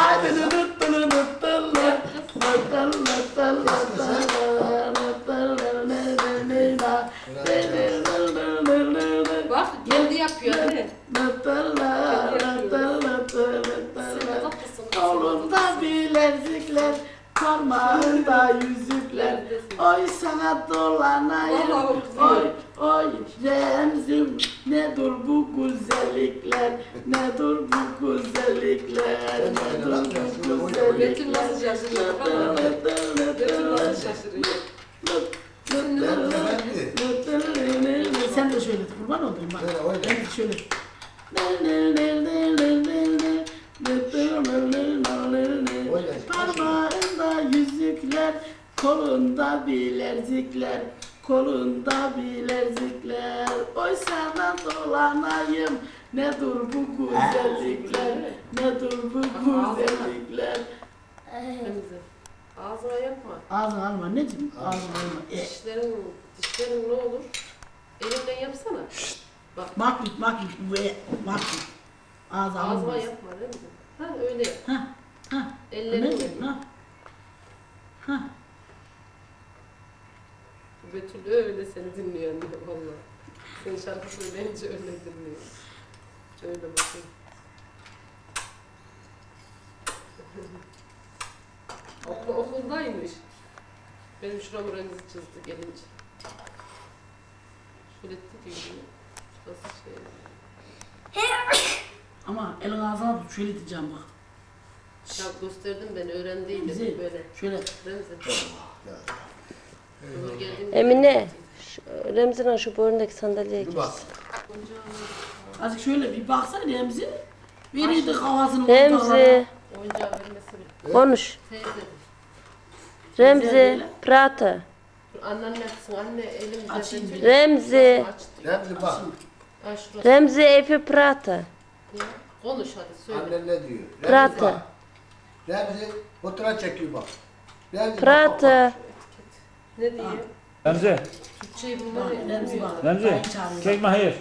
Bak kendi yapıyor değil mi? Kendi yapıyor. Sen de tatlısın. Kolunda bilezikler parmağında yüzükler. Oy sana dolanayım, oy oy Remzim. Nedir bu güzellikler, nedir bu güzellikler, nedir bu güzellikler. Betül nasıl şaşırıyor? Sen de şöyle kurban olayım bak. Şöyle. Kolunda bilezikler, kolunda bilezikler. Oysa da dolanayım, nedir bu güzellikler, nedir bu güzellikler. Ağzına yapma. Ağzına alma, ne diyeyim? Ağzına alma. E. Dişlerin, dişlerin ne olur? Elinden yapsana. Şşt. Bak. Makbit, makbit, e, makbit. Ağzına, yapma, değil mi? Ha öyle. Ha, ha. Ellerini. Ha. Ha. Betül öyle seni dinliyor anne valla. Sen şarkı söyleyince öyle dinliyor. Öyle bakın. Okul, okuldaymış. Benim şuramı Remzi çizdi gelince. Şöyle dedi gibi. Şurası şey. Ama elin ağzına tut, şöyle diyeceğim bak. Ya gösterdim ben öğrendiydim böyle. Şöyle Remzi. Emine. Şu, Remzi'nin şu boynundaki sandalyeye gir. bak. azıcık şöyle bir baksana Remzi. Verirdi kafasını. Remzi. Konuş. Remzi. Prata. Anneanne yapsın. Anne elimizde. Remzi. Remzi bak. Remzi epi prata. Konuş hadi söyle. Annen ne diyor? Prata. bak. Remzi fotoğraf çekiyor bak. Remzi bak, Prata. Ne diyor? Remzi, Türkçeyi Bak bulmayı Remzi bak. Remzi. Kek mi hayır?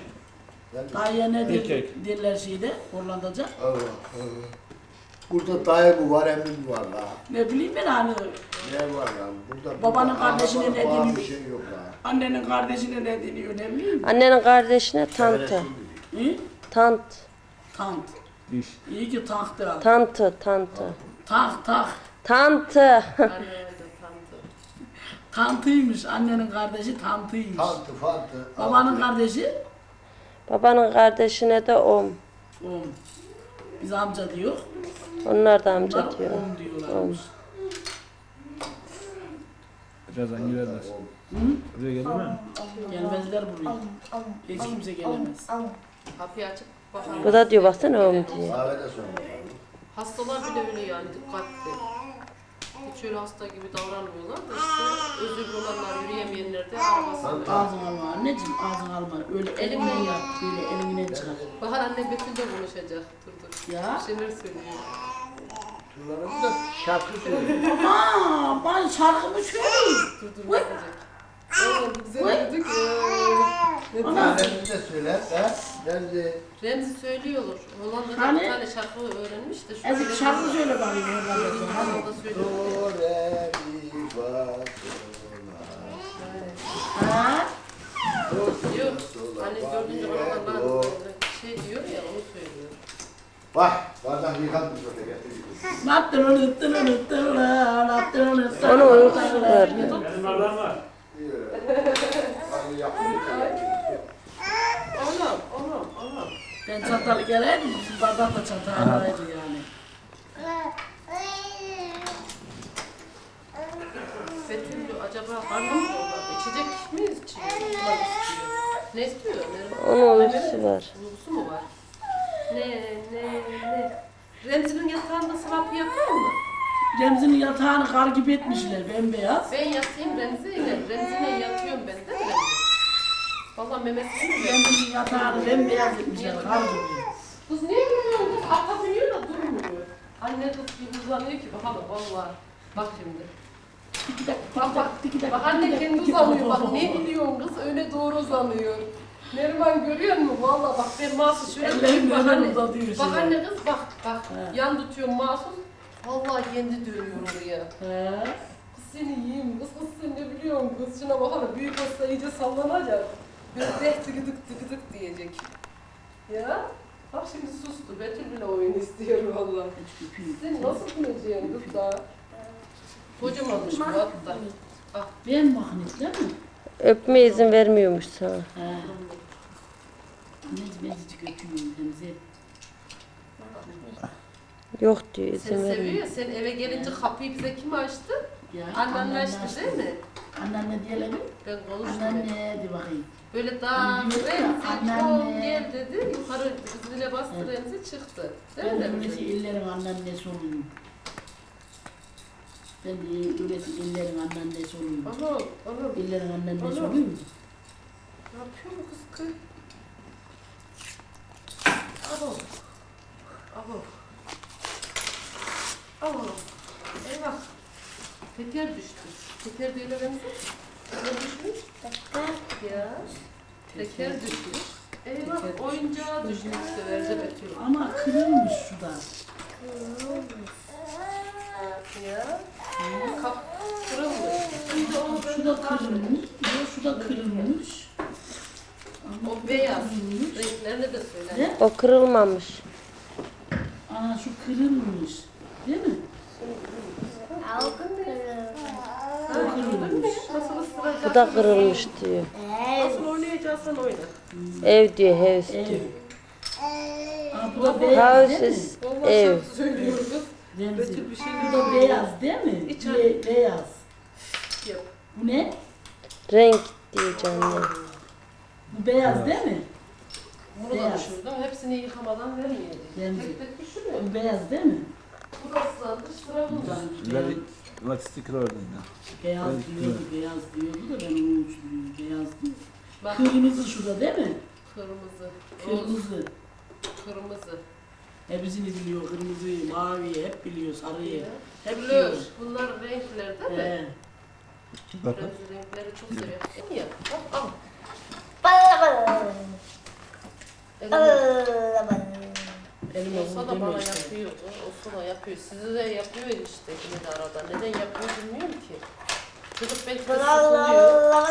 Dayıya ne der, derler şeyde Hollandaca. Allah Allah. Burada dayı mı var, emmi mi var la? Ne bileyim ben hani Ne var lan? Burada Babanın burada deniyor? Bir şey yok la. annenin kardeşine ne deniyor ne bileyim. Annenin kardeşine tantı. Hı? Tant. Tant. Diş. İyi ki taktı. Tantı. Tantı. Tak tak. Tantı. Tanıdı. Tantıymış. Annenin kardeşi tantıymış. Tantı fantı. Babanın kardeşi Babanın kardeşine de om. om. Biz amca diyor. Onlar da Onlar amca diyor. om diyorlarmış. Birazdan girerler. Hı? Buraya gelir mi? Gelmezler buraya. Hiç kimse gelemez. Kapıyı açıp bakalım. Bu da diyor baksana om diyor. Hastalar bile öyle yani dikkatli. Hiç öyle hasta gibi davranmıyorlar da işte özürlü olanlar yürüyemeyenler de arabasında. Ağzını alma anneciğim ağzını alma. Öyle elimle yap. Böyle elimine çıkar. Bahar anne Betül de konuşacak. Dur dur. Ya. Bir şeyler söylüyor. Şunların da şarkı söylüyor. Ama ben şarkımı söyleyeyim. Dur dur bakacak. Oğlum güzel dedik. Remzi de söyler. Ha? Remzi. Remzi söylüyorlar. Hollanda'da Hani? bir tane şarkı öğrenmiş de. şu Ezik şarkı söyle bakayım. Hollanda'da. Söylüyor. Do, re, mi, fa, sol, Ha? la. Do, si, Diyor. la, sol, la, Hani fa, dördüncü mi, re, Ramazan'da do. şey diyor ya onu söylüyor. Bak, bardak yıkanmış orada getirdik. Onu uykusu var. Benim bardağım var. Hani yapmayı Oğlum, oğlum, oğlum. Ben geleydim. Bizim bardak da çatalaydı yani. Betül acaba karnı mı dolar? İçecek mi içiyor? Ne istiyor? Onun uykusu var. Uykusu mu var? Ne, ne, ne? Remzi'nin yatağında sıvapı yapıyor mu? Remzi'nin yatağını kar gibi etmişler bembeyaz. Ben yatayım Remzi'yle. Remzi'yle yatıyorum ben de Remzi. Valla memesini mi? Remzi'nin yatağını bembeyaz etmişler kar gibi. Kız niye durmuyor? Kız ata biniyor da durmuyor. Anne kız bir uzanıyor ki bakalım valla. Bak şimdi. Bak bak. Bak anne kendi uzanıyor. Bak ne biliyorsun kız öyle doğru uzanıyor. Neriman görüyor musun? Valla bak ben mahsus şöyle Ellerim bak anne. Bak anne kız bak bak. He. Yan tutuyorum mahsus. Vallahi kendi dönüyor oraya. He. Kız seni yiyeyim kız kız sen ne biliyorsun kız şuna bakalım büyük olsa iyice sallanacak. Böyle de tıkıdık tıkıdık diyecek. Ya bak şimdi sustu Betül bile oyun istiyor valla. Sen nasıl bileceksin kız daha? Kocamanmış bu hatta. Ben mahnetler mi? Öpmeye izin vermiyormuş sana. He. Anneciğim azıcık öpüyorum Remzi. Yok diyor izin seviyor vermiyor. sen eve gelince kapıyı bize kim açtı? Ya, Annen açtı değil mi? Anneanne diyelim. Ben konuştum. Anneanne de bakayım. Böyle daha Anne diyor ya, Remzi anneanne. gel dedi. Yukarı zile bastı Evet. Remzi çıktı. Değil Ben mi de Remzi? öylesi ellerin anneannesi olayım. Ben de öylesi ellerin anneannesi olayım. Oğlum, oğlum. Ellerin anneannesi Oğlum. olayım? Ne yapıyor bu kız kız? Abo. Abo. Abo. Eyvah. Teker düştü. Teker değil öğrenci. Ne düşmüş? Ya. Teker düşmüş. Eyvah Teker oyuncağı düştü severce Betül. Ama kırılmış şu da. Ya. Kap kırılmış. Şimdi onu Şu da kırılmış. Yok şu da kırılmış. Ama O beyaz. kırılmış. Renklerini de söyle. O kırılmamış. Aa şu kırılmış. Değil mi? Bu da kırılmış diyor. Nasıl oynayacaksan oyna. Ev diyor house Ev. diyor. Aa bu da beyaz House değil mi? is ev. şarkı söylüyor kız. Remzi. Betül bir şey Bu da beyaz değil mi? İç Be- beyaz. Yap. Bu ne? Renk diyeceğim ya. Bu beyaz değil mi? Bunu da Beyaz. düşürdüm. Hepsini yıkamadan vermeyeceğim. Remzi. Tek tek düşürüyor. Bu beyaz değil mi? Burası da sıra bunda. Very what sticker oradan ya. Beyaz Evet, diyordu, beyaz diyordu da ben onu uçluyorum. Beyaz diyor. Bak Kırmızı şurada değil mi? kırmızı, Kırmızı. kırmızı. Hepsini biliyor. Kırmızıyı, maviyi hep biliyor. Sarıyı. Hep Blur. biliyor. Bunlar renkler değil mi? He. Bakın. Remzi renkleri çok seviyor. İyi ya. Bak al. Eline Elime olsa da bana işte. yapıyor. Olsa da yapıyor. Sizi de yapıyor işte yine de arada. Neden yapıyor bilmiyorum ki. Çocuk belki de sıkılıyor.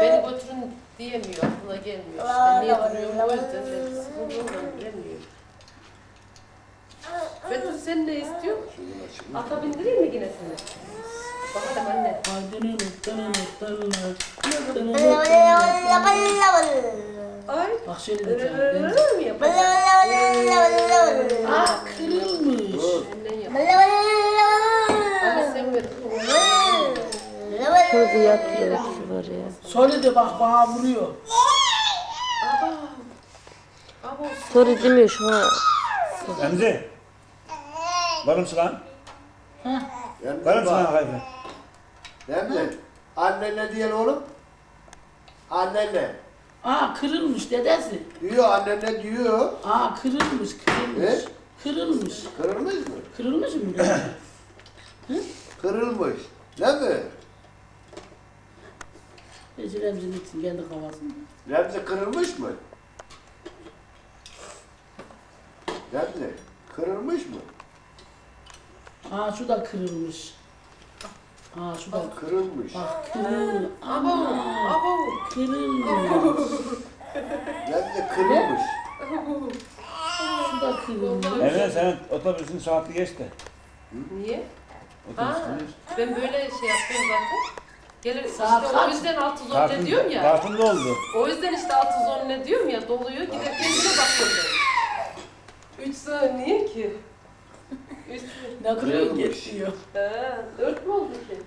Beni götürün diyemiyor. Aklına gelmiyor işte. Niye duruyorum o yüzden de sıkıldığından bilemiyor. Betül sen ne istiyorsun? Ata bindireyim mi yine seni? Bakalım anne. Ittının ıttının Ay. Bak şöyle mi yapacağım? Aa kırılmış. Şurada yatıyor şu var ya. Söyle de bak bana vuruyor. Soru demiyor şu an. Remzi. Var mısın lan? Heh. Remzi Var mısın lan bak. haydi? Remzi. Annenle diyen oğlum. Annenle. Aa kırılmış dedesi. Diyor annenle diyor. Aa kırılmış, kırılmış. Ne? Kırılmış. Kırılmış mı? Kırılmış mı? Kırılmış. Değil mi? Ece Remzi'nin için kendi kafasında. Remzi kırılmış mı? Remzi kırılmış mı? Aa şu da kırılmış. Aa şu da Kırılmış. bak kırılmış. Aba. kırılmış. Remzi kırılmış. Şu da kırılmış. Emre senin otobüsün saati geçti. Niye? Otobüs Ha, gelir. ben böyle şey yapıyorum zaten. Gelir Saat işte o kaç? yüzden 610 ne Kartın, diyorum ya. kartında oldu. O yüzden işte 610 ne diyorum ya doluyor giderken yine bakıyorum. 3 saniye ki. 3 Ne kadar geçiyor. He, 4 mü oldu ki?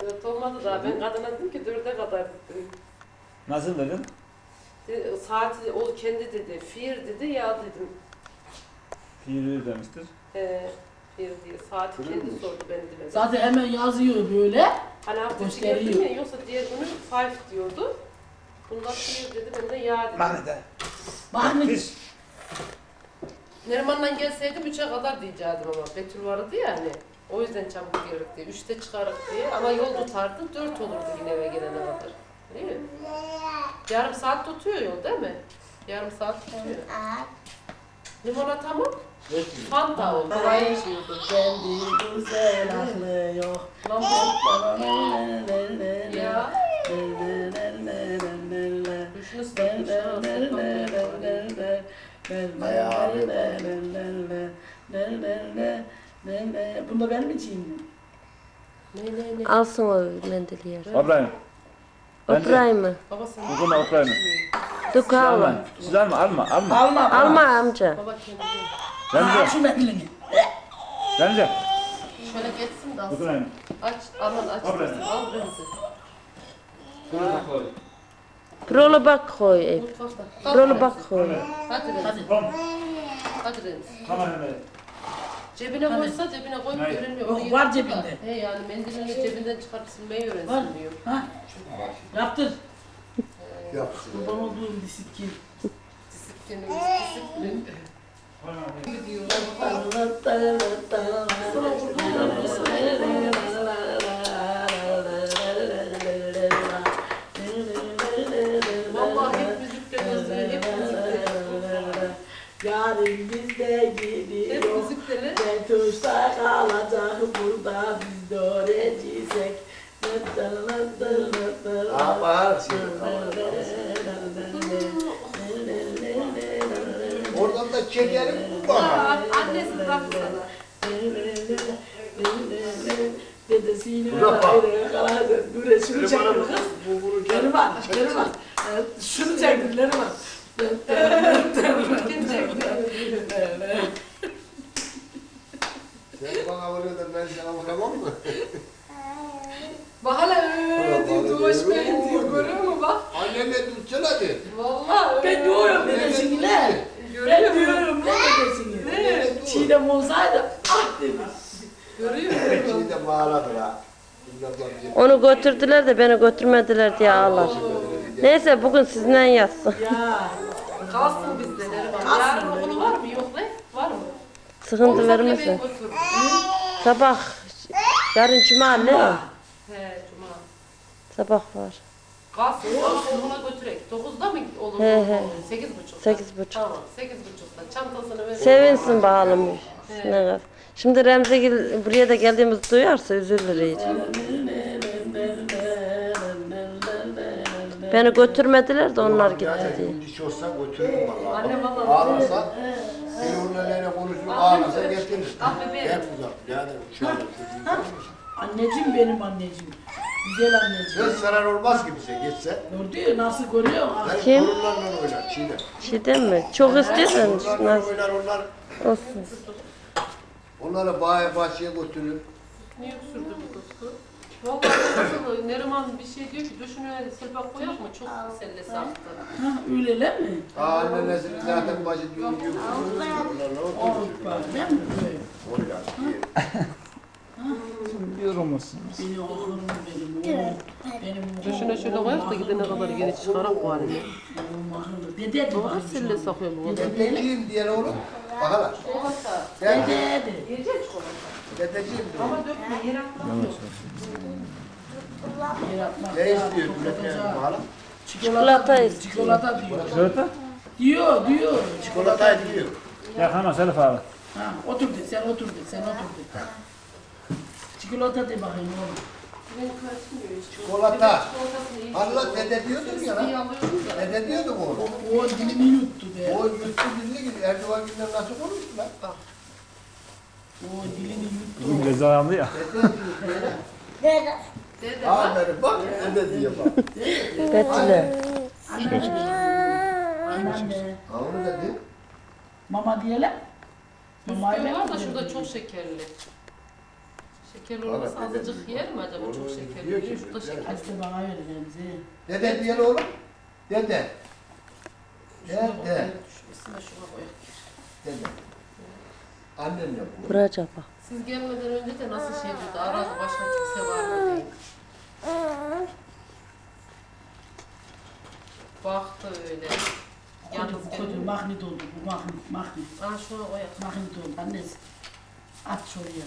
4 olmadı daha. Ben kadına dedim ki 4'e kadar dedim. Nasıl dedin? De- Saati o kendi dedi. Fir dedi ya dedim. Fiili demiştir. He, fir diye. Saati kendi Kırılmış. sordu ben demedim. Zaten hemen yazıyor böyle. Hani hafta içi Gösteriyor. geldim ya yoksa diğer günü five diyordu. Bunda fir dedi ben de ya dedim. Manete. Bak ne Pis. Neriman'la gelseydim 3'e kadar diyecektim ama Betül vardı ya hani. O yüzden çabuk gelirdik diye. 3'te çıkarık diye ama yol tutardı 4 olurdu yine eve gelene kadar. Değil mi? Yarım saat tutuyor yol değil mi? Yarım saat tutuyor. Limonata mı? Fanta o. Kolay içiyordu. kendi güzel aklı yok. Lan bu ya. Düşünü Bunda ben mi içeyim? Ne ne ne? Alsın o mendili yer. Obrayım. Oturayım mı? Baba sen Bugün oturayım. Dök Alma. alma. Siz alma, alma, alma. Alma. Alma amca. Remzi, şu mendilini. Remzi. Şöyle geçsin de alsın. Oturayım. Aç, aman aç. Al Al Remzi. Brolu bak koy. Mutfakta. Brolu bak koy. Hadi. Hadi. Hadi Remzi. Tamam Emre. Cebine koysa cebine koyup Hayır. Yok, Onu var yırtıp da- cebinde. He yani mendilini cebinden çıkarıp silmeyi Var. öğrensin diyor. Ha? Yaptır. Yapsın. Kurban olduğum disiplin. Disiplinimiz, disiplin. Gidiyor. Vallahi hep müzikten özlüyor, hep müzikten. Yarın bizde Hep gidiyor. Betuşta kalacak burada biz de öğrencisek. Aa, bağır şimdi. Oradan da çekerim bu bana. Annesi sana. Dedesiyle bak. ayrı kaladı. Dur şunu çektim bana kız. bu vururken. Neriman, Neriman. Şunu çektim Neriman. Kim çekti? Sen mu? Bak hala öyle diyor, doğuş benim diyor, görüyor musun bak? Annenle tutacaksın hadi. Vallahi Ben diyorum dedesine. Görüyor Ben diyorum ne dedesine. Annenle dur. Çiğdem olsaydı ah demiş. Görüyor musun? Şimdi ablam bize- Onu götürdüler de beni götürmediler diye ağlar. Neyse bugün sizinle yatsın. Ya Kalsın bizde Neriman. Yarın okulu var mı? Yok ne? Var mı? Sıkıntı vermesin. Sabah yarın cuma ne? He cuma. Sabah var. Kalsın sabah okuluna götürek. 9'da mı olur? He, he. 8.30'da. Sekiz buçuk. Tamam 8.30'da. Çantasını ver. Sevinsin bakalım. Ne kadar. Şimdi Remzi gel- buraya da geldiğimizi duyarsa üzülür iyice. Beni götürmediler de onlar gitti Yani diye. bu diş olsa götürürüm valla. Anne vallahi. Ağlasa, bir onunla neyle konuşuyor, ağlasa getirir. Ah. Hep uzak. Yani anda anneciğim benim anneciğim. Güzel anneciğim. Hiç zarar olmaz ki bize geçse. Gördün mü nasıl? Benim Kim? torunlarla oynar Çiğdem. Şey değil mi? Çok istiyorsan nasıl oynar onlar. olsun. Onları bahçeye götürür. Niye kızı? Vallahi nasıl Neriman bir şey diyor ki düşünüyor silpak koyak mı? Çok sellesi aktı. Ha öyle değil mi? Aa annenesinin zaten bacı diyor oturur. Avrupa değil mi? Oynar. Yorulmuşsun. Beni oğlum benim oğlum. Benim. Düşüne şöyle koyak da gidene kadar geri çıkarak var ya. Dede de Doğru bakayım şu an. sellesi akıyor bu. Dedeciğim diyen oğlum. Bakalım. Gel. Dede de. Dedeciğim. Ama dökme yer Ne istiyor Bülent? Çikolata istiyor. Çikolata diyor. Çikolata? Diyor diyor. Çikolatayı diyor. Ya hemen Selif abi. Ha, otur de sen otur de sen otur de. Çikolata de bakayım oğlum. Çikolata. Allah dede diyordun ya lan. Dede diyordum oğlum. O dilini yuttu be. O yuttu dilini gibi Erdoğan günden nasıl konuştu lan? O dilini yuttu. Aldı ya. Dede. Dede bak. Aferin bak dede diyor bak. Betüle. Anneanne. Ha onu dedi. Mama diyelim. Mamayla var da şurada diyelim? çok şekerli. Şekerli olmasa dede azıcık yer mi acaba çok şekerli? şurada güzel. şeker. Hasta bana vereceğim bize. Dede diyen oğlum. Dede. Dede. de koy. Dede. Annenle bu. Vuracak bak. Siz gelmeden önce de nasıl şey diyordu? Aradı başka kimse var mı diye. Baktı öyle. Yalnız kötü geldi. magnit oldu bu magnit magnit. Aa şuna koyak. Magnit oldu annesi. At şuraya.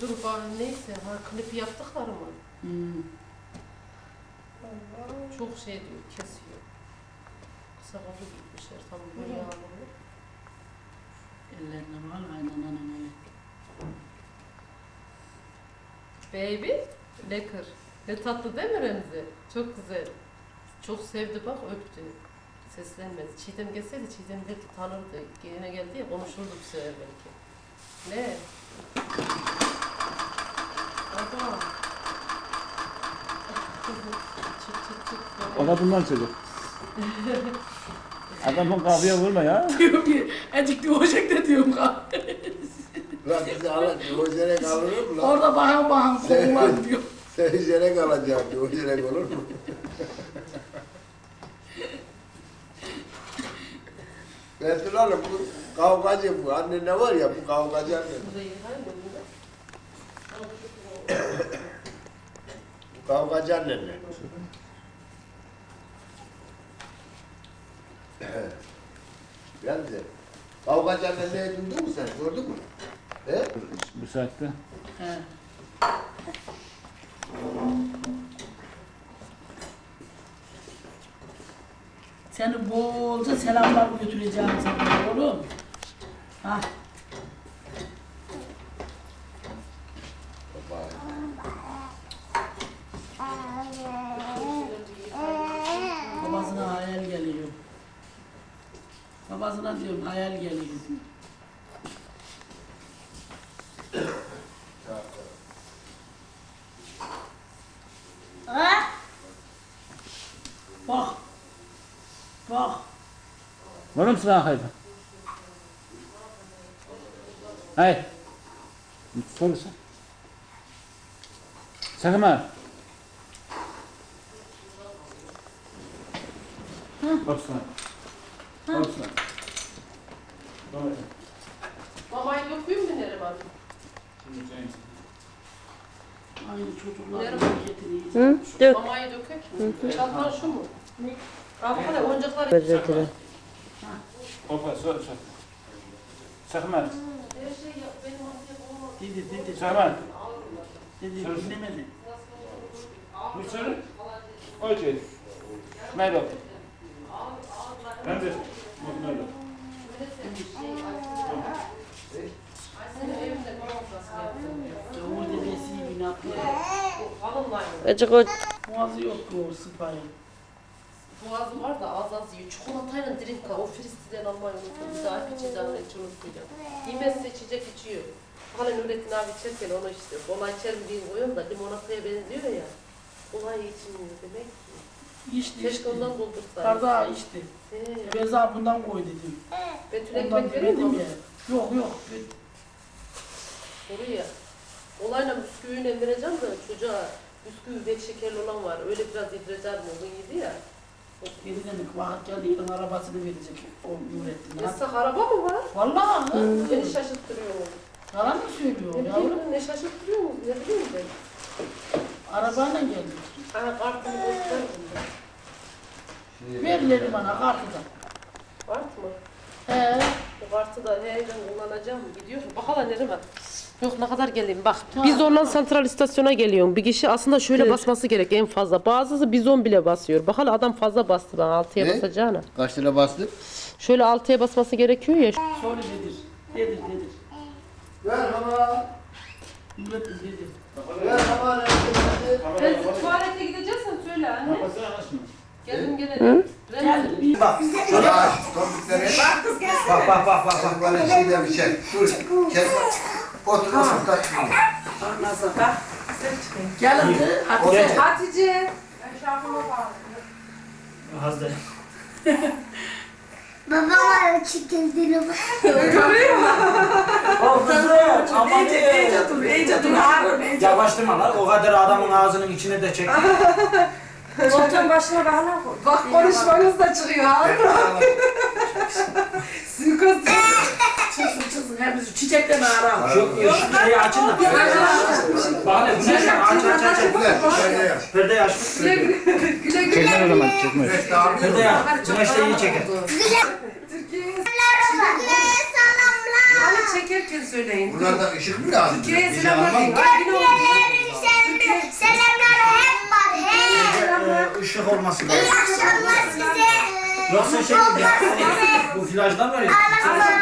Dur bari neyse. Ha klip yaptıkları mı? Hmm. Çok şey diyor, kesiyor. Kısa kollu gitmişler tam böyle yağlı. Ellerine bak aynen aynen öyle. Baby, lekker. Ne tatlı değil mi Remzi? Çok güzel. Çok sevdi bak öptü. Seslenmedi. Çiğdem gelseydi Çiğdem belki tanırdı. Yine geldi ya konuşurdu bu sefer belki. Ne? Adam. çık çık çık. O da bundan çocuk. Adamın kafaya vurma ya. Diyorum ki acık diyoracak da diyorum ka. Lan bizi alın. O yere kalır mı lan? Orada bakan bakan kokular diyor. Sen yere kalacaksın. O yere olur mu? Betül Hanım bu kavgacı bu. Anne ne var ya bu kavgacı anne. Bu da iyi hayır kavgacı annenle. Geldi. Kavgacı annenle duydun mu sen? Gördün mü? He? Bu saatte. He. Seni bolca selamlar götüreceğim sana oğlum. Ha. Babasına hayal geliyor. Babasına diyorum hayal geliyor. Bak. Bak. Var mısın hayvan? Hayır. Sorusu. Sakma. Baksana. Baksana. Mamayı döküyor mu Neriman? Aynı çocuklar getireyim. Hı? Dök. Mamayı dökek. Çatman şu mu? Al hele oyuncakları. Özür dilerim. Hopa, sor, sor. Şey olmaz. Dedi dedi. Sakma. Dedi dinlemedi. Bu soru. Okey. Merhaba. Ben de. Yaptım. Cavur dedesi. Bu Kalınlayın. Acık o Boğazı yok bu sıpayı. Boğazı var da az az yiyor. Çikolatayla drink o Fristi'den almayı unuttum. Bir daha içeceğim hiç unutmayacağım. Yemezse içecek içiyor. Hala Nurettin abi içerken onu işte. Kolay içer mi diyeyim koyuyorum da limonataya benziyor ya. Kolay içmiyor demek. İçti Keşke ondan buldursaydı. Karda içti. He. Sana bundan koy dedim. Betül Ondan ekmek vereyim mi? ya. Yok yok. Oraya. Olayla bisküviyle vereceğim de çocuğa bisküvi bek şekerli olan var. Öyle biraz yedireceğim onu yedi ya. Geri demek vakit geldi yılın arabasını verecek o Nurettin. Esra araba mı var? Vallahi. Beni şaşırttırıyor. Yalan mı söylüyor Ne yavrum? bileyim ne şaşırttırıyor mu? Ne bileyim ben. Arabayla geldi. Kartını göster. Verileri bana kartı da. Kart mı? He. Bu kartı da he ben kullanacağım. Gidiyor. Bak hala nereye Yok ne kadar geleyim bak. Ha. Bizon'dan santral istasyona geliyorum. Bir kişi aslında şöyle Evet. basması gerek en fazla. Bazısı bizon bile basıyor. Bak hala adam fazla bastı ben 6'ya Ne? basacağına. Kaç lira bastık? Şöyle 6'ya basması gerekiyor ya. Sonra dedir. Dedir dedir. Merhaba. Nurettin dedir. Ben tuvalete gideceksen söyle anne. Geldim bir Bak. Şuraya tombikleri. Bak bak bak bak bak böyle şeyler bir şey. Dur. Gel. Otur otur da. nasıl bak. Gel hadi. Hadi. Hatice. Hazır. Babam çekildiğini bak. O kızım aman iyice dur, iyice dur. Yavaştırma lan, o kadar adamın ağzının içine de çek. koltuğun başına bağla koy. Bak konuşmanız da çıkıyor. Suikast. Çıksın çıksın. Hepsi çiçekten ara. Şu şeyi açın da. Bak ne güneş var, aç aç aç. Perdeyi aç. Güle güle. Güle güle. Çekme o zaman çekme. Perdeyi aç. Güneş de iyi çeker. Hani çekerken söyleyin. Buralarda ışık mı lazım? Türkiye'ye şey selamlar oldu. Selamlar hep var. Hey. Ee, ışık olması lazım. İyi akşamlar size. Yoksa şey? Ya, bu flajdan var ya.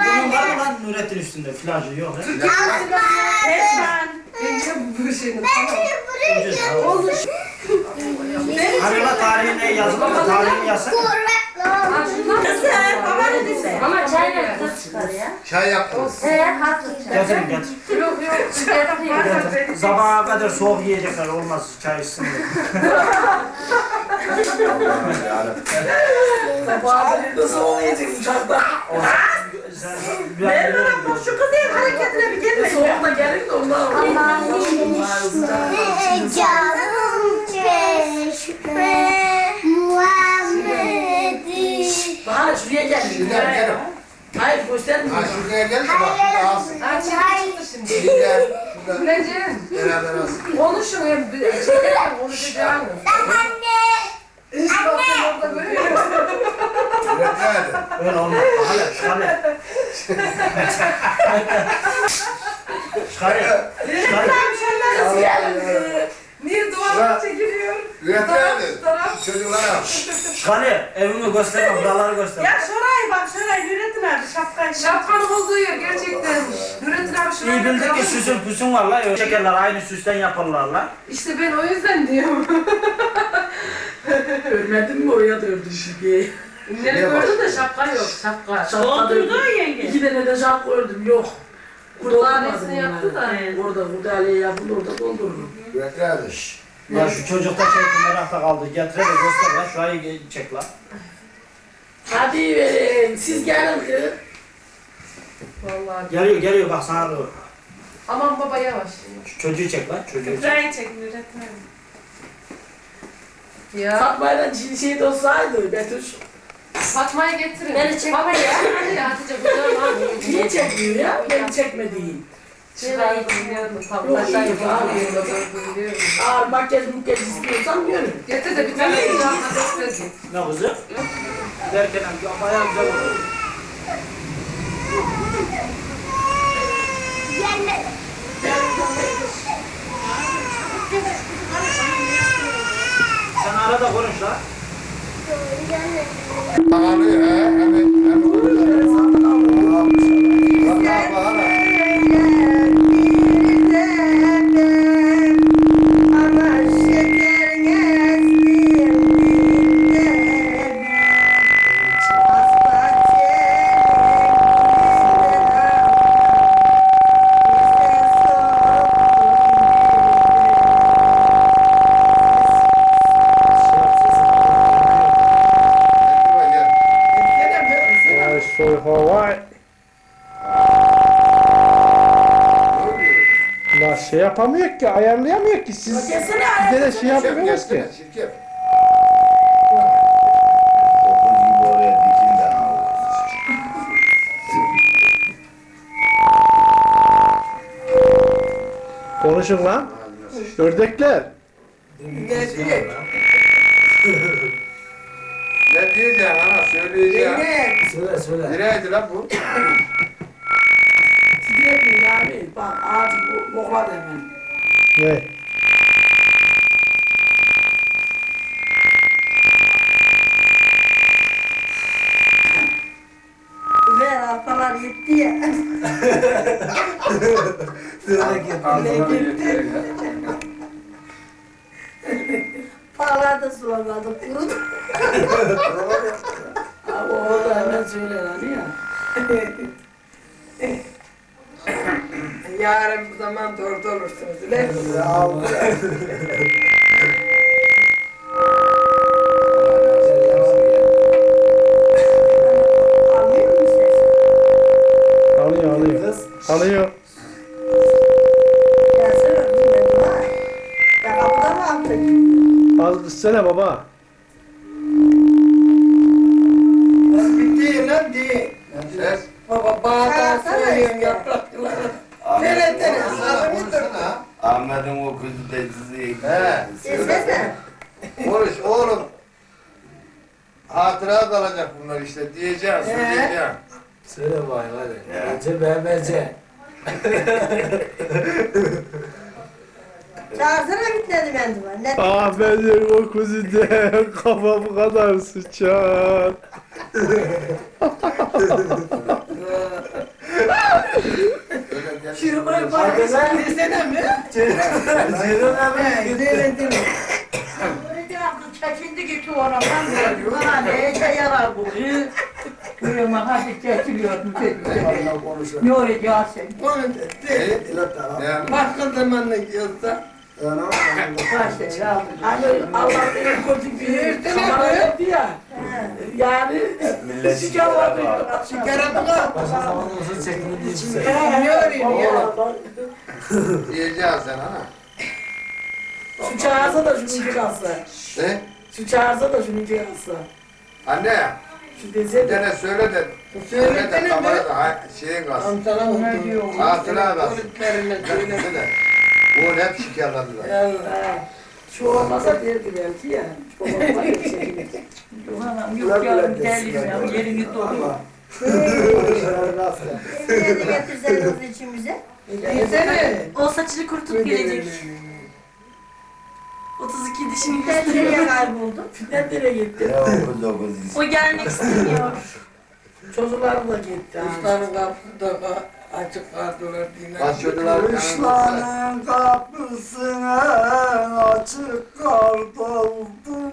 Bunun var mı lan Nurettin üstünde flajı yok he? Bence bu şeyini Ucuz ha, o. Hani lan tarihine yazılı mı? Tarihini yazsak. Ama çayla kız çıkar ya. Çay yaptım. He haklı çay. Getirin getir. Yok yok. Getir. Sabaha kadar soğuk yiyecekler olmaz çay içsin diye. Nasıl olmayacak uçakta? Sen ben biliyorum. hareketine bir gelme. Soğukta gelin de ondan. Canım çeşme Muhammed'i. Bahane şuraya gel. Gel gel. Hayır gösterme. Ha şuraya gel de bak alsın. Ha çıktı şimdi. Gel. Şurada Güleceğim. beraber alsın. Konuşun. Şeylerle konuşacağım. Anne. İş bakın orada görüyor? Öyle olmaz. Hale, hale. Çıkarıyor. Çıkarıyor. Niye duvardan çekiliyor? Üret nerede? Çocuklara. Çıkarıyor. Evimi gösterme, buraları gösterme. Ya şurayı bak şurayı Nurettin abi şapkayı. Şapkanın olduğu yer gerçekten. Nurettin abi şuraya İyi bildik ki süsün püsün var la. Öyle Çekerler aynı süsten yaparlar la. İşte ben o yüzden diyorum. Ölmedin mi oraya da öldü şüpheyi. Ünleri gördüm de şapka yok. Şapka. Şapka öldüm. yenge. İki tane de şapka öldüm yok. Kurdanesini yaptı da. Orada kurdaleye yapıldı orada doldururum. Üret nerede? Ya şu çocuk da çekti merakta kaldı. Getir de göster la. Şurayı çek la. Hadi verin siz gelin kız. Vallahi. Geliyor geliyor bak sana doğru. Aman baba yavaş. Şu çocuğu çek lan çocuğu çek. Buraya çekin Nurettin Ya. Fatma'yla şey de olsaydı Betüş. Fatma'yı getirin. Beni çekme ya. Hadi Hatice kucağıma al. Niye çekmiyor ya? Beni çekmediğin. Çıkardım biliyorum. Tam taşlar gibi abi. biliyorum. Ağır makyaj makyaj istiyorsan görün. Getir de bir tane göstereyim. Ne kızı? Giderken amca bayağı güzel oldu. Gelmedi. Sen arada konuş lan. Bağırıyor he. Hemen yapamıyor ki, ayarlayamıyor ki. Siz Gelsene bir de şey yapmıyoruz ki. Şirket. Konuşun lan. Ördekler. Ne Paralar da Çağırsana bitmedi mendiven. Ne? Ahmet'in o kuzide kafam kadar sıçar. Şuraya bak. Sen desene mi? Ceylan abi. Gidelim Nurettin abla çekildi gitti oradan. Bana neye yarar bu? Kuyuma hadi çekiliyordum. Ne olacak sen? Onu de. Ne yani? Başka zaman ne diyorsa. Şey bir. Yani Millet şikar vardı. Çıkarabıla. Başka zaman olsa çekimi değilse. Ne arıyorsun ya? Diyeceğim sen ana. Şu çağırsa da şunu kalsa. Ne? Şu çağırsa da şunu kalsa. Anne, Şu dese de. tane söyle de, söyle de kamerada ha- şeyin kalsın. Amcana oldu. Hatıra kalsın. Kulüplerine söyle. Söyle de. Bu hep şikarladılar. Allah. Şu olmasa derdi belki ya. Çekilir. Anam yok yavrum gelin ya. Yerini de getirseniz içimize. Yesene. O saçını kurutup gelecek. 32 dişini gösteriyor. nereye kayboldun? Fitnet nereye gitti? Ne okul dokuz O gelmek istemiyor. Çocuklar da gitti. Kuşların kapısı da açık kaldılar. Yanımızda. Kuşların kapısına açık kaldı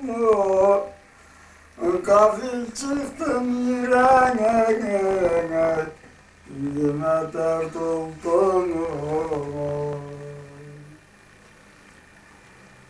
mu? Gafil çıktım yüreğine Yüzüme dert oldu mu?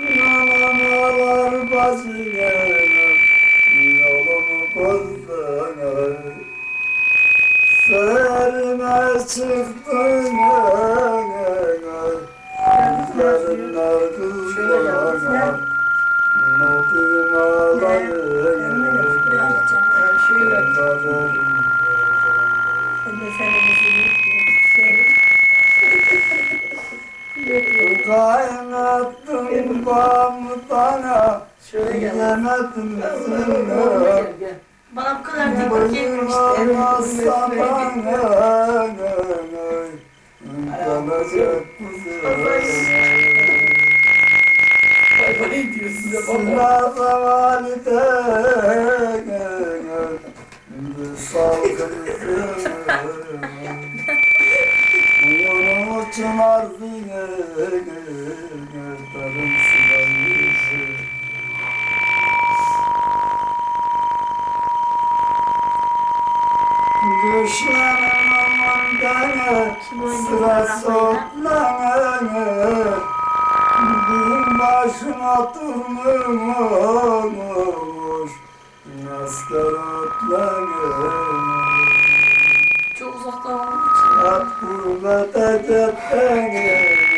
Yanamalar bazine yolumu bozdun Serime çıktın Gözlerin arkasına Notum ağlayın Kaynattım pamutana gel, gel. Bana bu kadar. Bıyığıma sabahına Kalacak Bay bay diyor Salgın Yolumu çınar diye Darım silahı Düşlerim aman dene Sıra soplanene Bin başına durmuş Maskar otlanene Çok uzakta için. Hep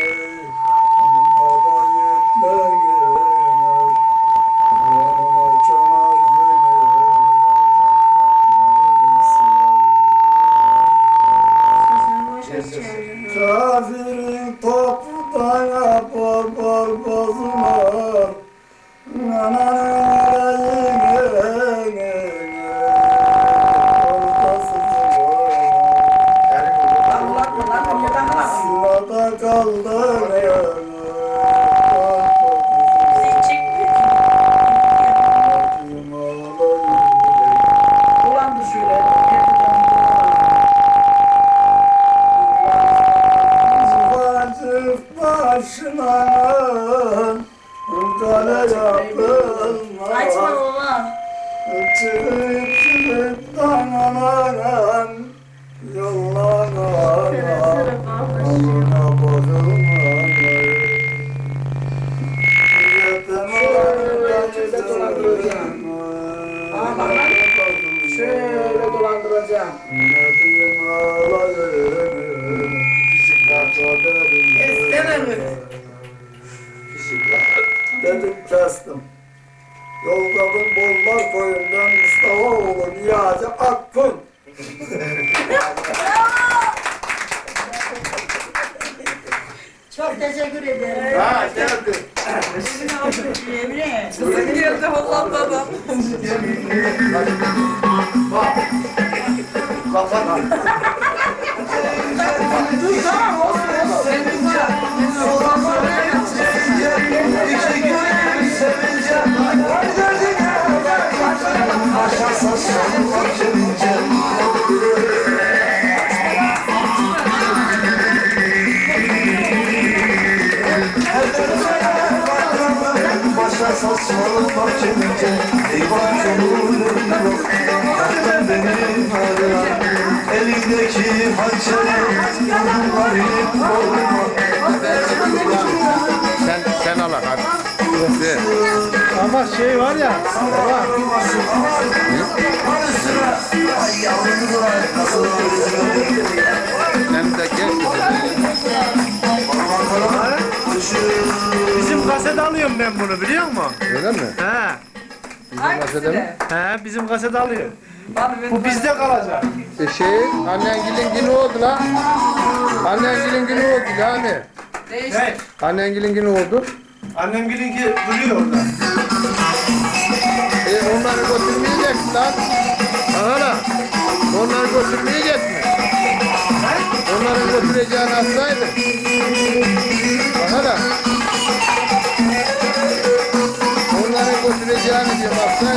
Ama şey var ya, baba, Hem de gel. Bizim kaset alıyorum ben bunu biliyor musun? Öyle mi? He. Hangisine? He bizim kaset alıyorum. Bu bizde kalacak. E şey, annen gilin günü oldu la. Annen gilin günü oldu yani. Ne? Annen gilin günü oldu. Annem bilinki duruyor orada. Onları götürmeyecek lan. Aha la. Onları götürmeyecek mi? Onları götüreceğini hastaydı. Aha la. Onları götüreceğini diyor hastaydı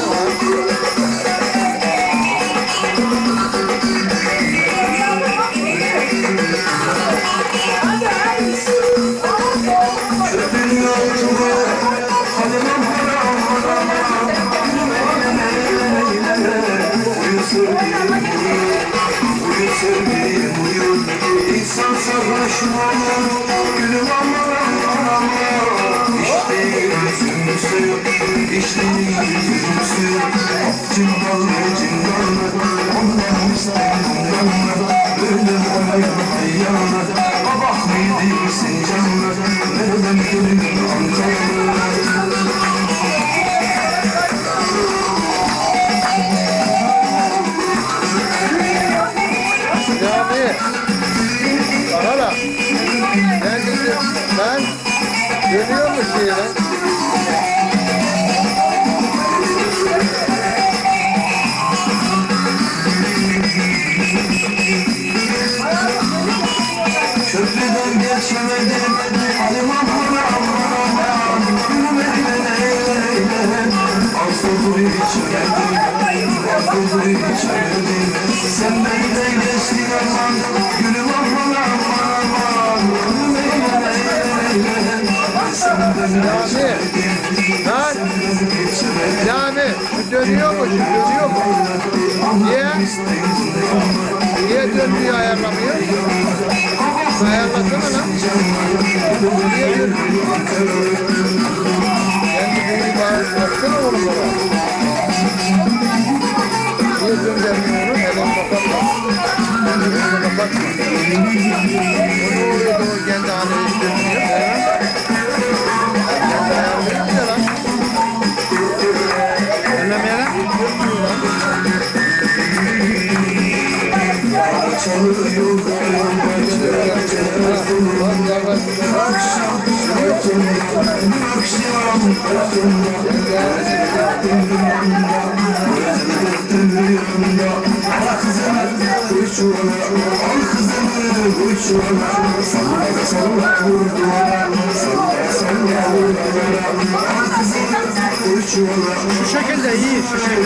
Ben dönüyor mu şeyle? Sen benden geçtin aman Gülüm aman aman Gülüm eyle eyle Sen benden geçmedin Lan. Şu dönüyor mu? Şu dönüyor mu? Niye? Niye dönmüyor ayarlamıyor? Ayarlasana lan. Niye dönmüyor? Kendi büyüğü bana baksana oğlum bana. Niye döndürmüyor onu? Elini kapatma. Elini kapatma. O ne oluyor da o kendi dönmüyor? He? Kendi ayarlıyor mu ya lan? Önlemeye lan. Çalıyor Şu şekilde iyi. Şu şekilde.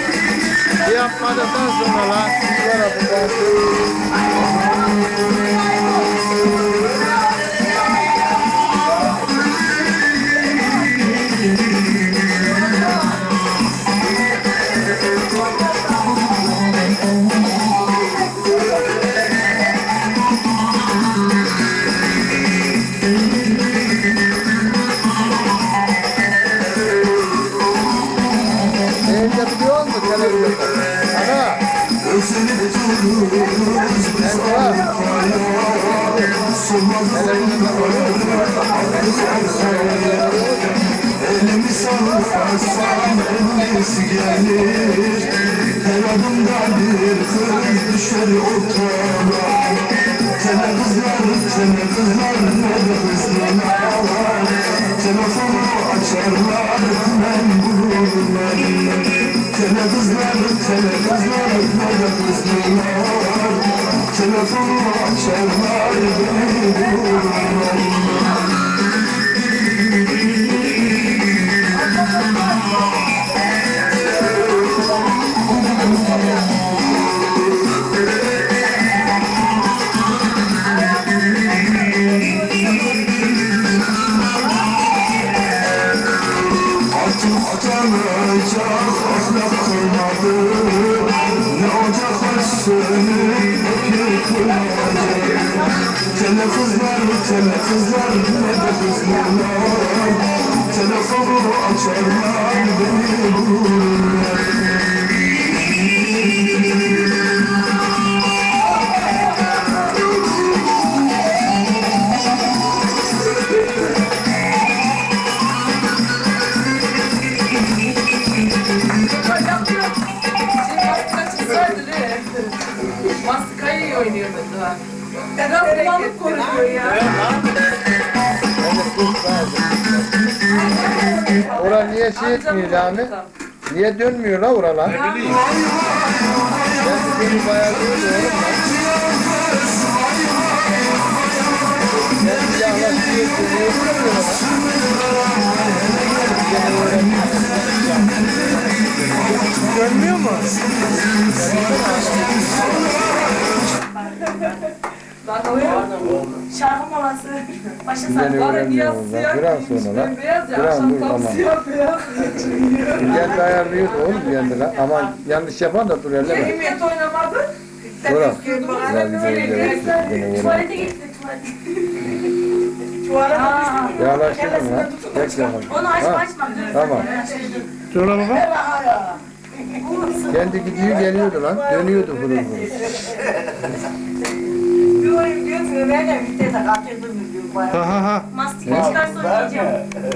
hala. Bir yapmadıktan sonra lan. Şuraya bu bazı. Ellisi gelir Her adımda bir kız düşer ortama Tele kızlar, tele kızlar, ne de kızlar Telefonu açarlar, ben bulurlar Tele kızlar, tele kızlar, ne de kızlar Telefonu açarlar, beni bulurlar tele kızlar, ne de kızlar. Telefonu açarlar, beni bulurlar Biraz kullanıp koruyor ya. Ora niye şey etmiyor cami? Niye dönmüyor la oralar? Ne bileyim. Ben bayağı. Ben. Dönmüyor mu? Şarkı molası. Başa öğrenmiyorum lan. Biraz sonra lan. Beyaz ya Biraz akşam dur tam tamam. siyah beyaz. Kendi ayarlıyordu oğlum kendi lan. Ama yanlış yapan da dur elleme. Kıymet oynamadı. Sen öğren. Tuvalete gitti tuvalete. Tuvalete Yaklaştırdın lan. Tek yapalım. Onu açma açma. Tamam. Sonra baba. Kendi gidiyor geliyordu lan. Dönüyordu. Bir ben de vitese kaçırdım diyor bayağı. Ha ha ha. Mastikini çıkarsa oynayacağım.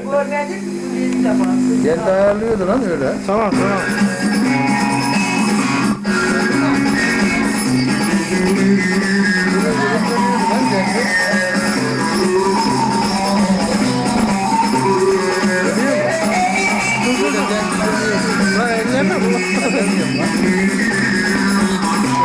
Bu örneğin bir de bak. Kendi ayarlıyordu lan öyle. Tamam tamam. Lan elleme bu. Dönmüyorum lan.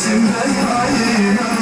Sí.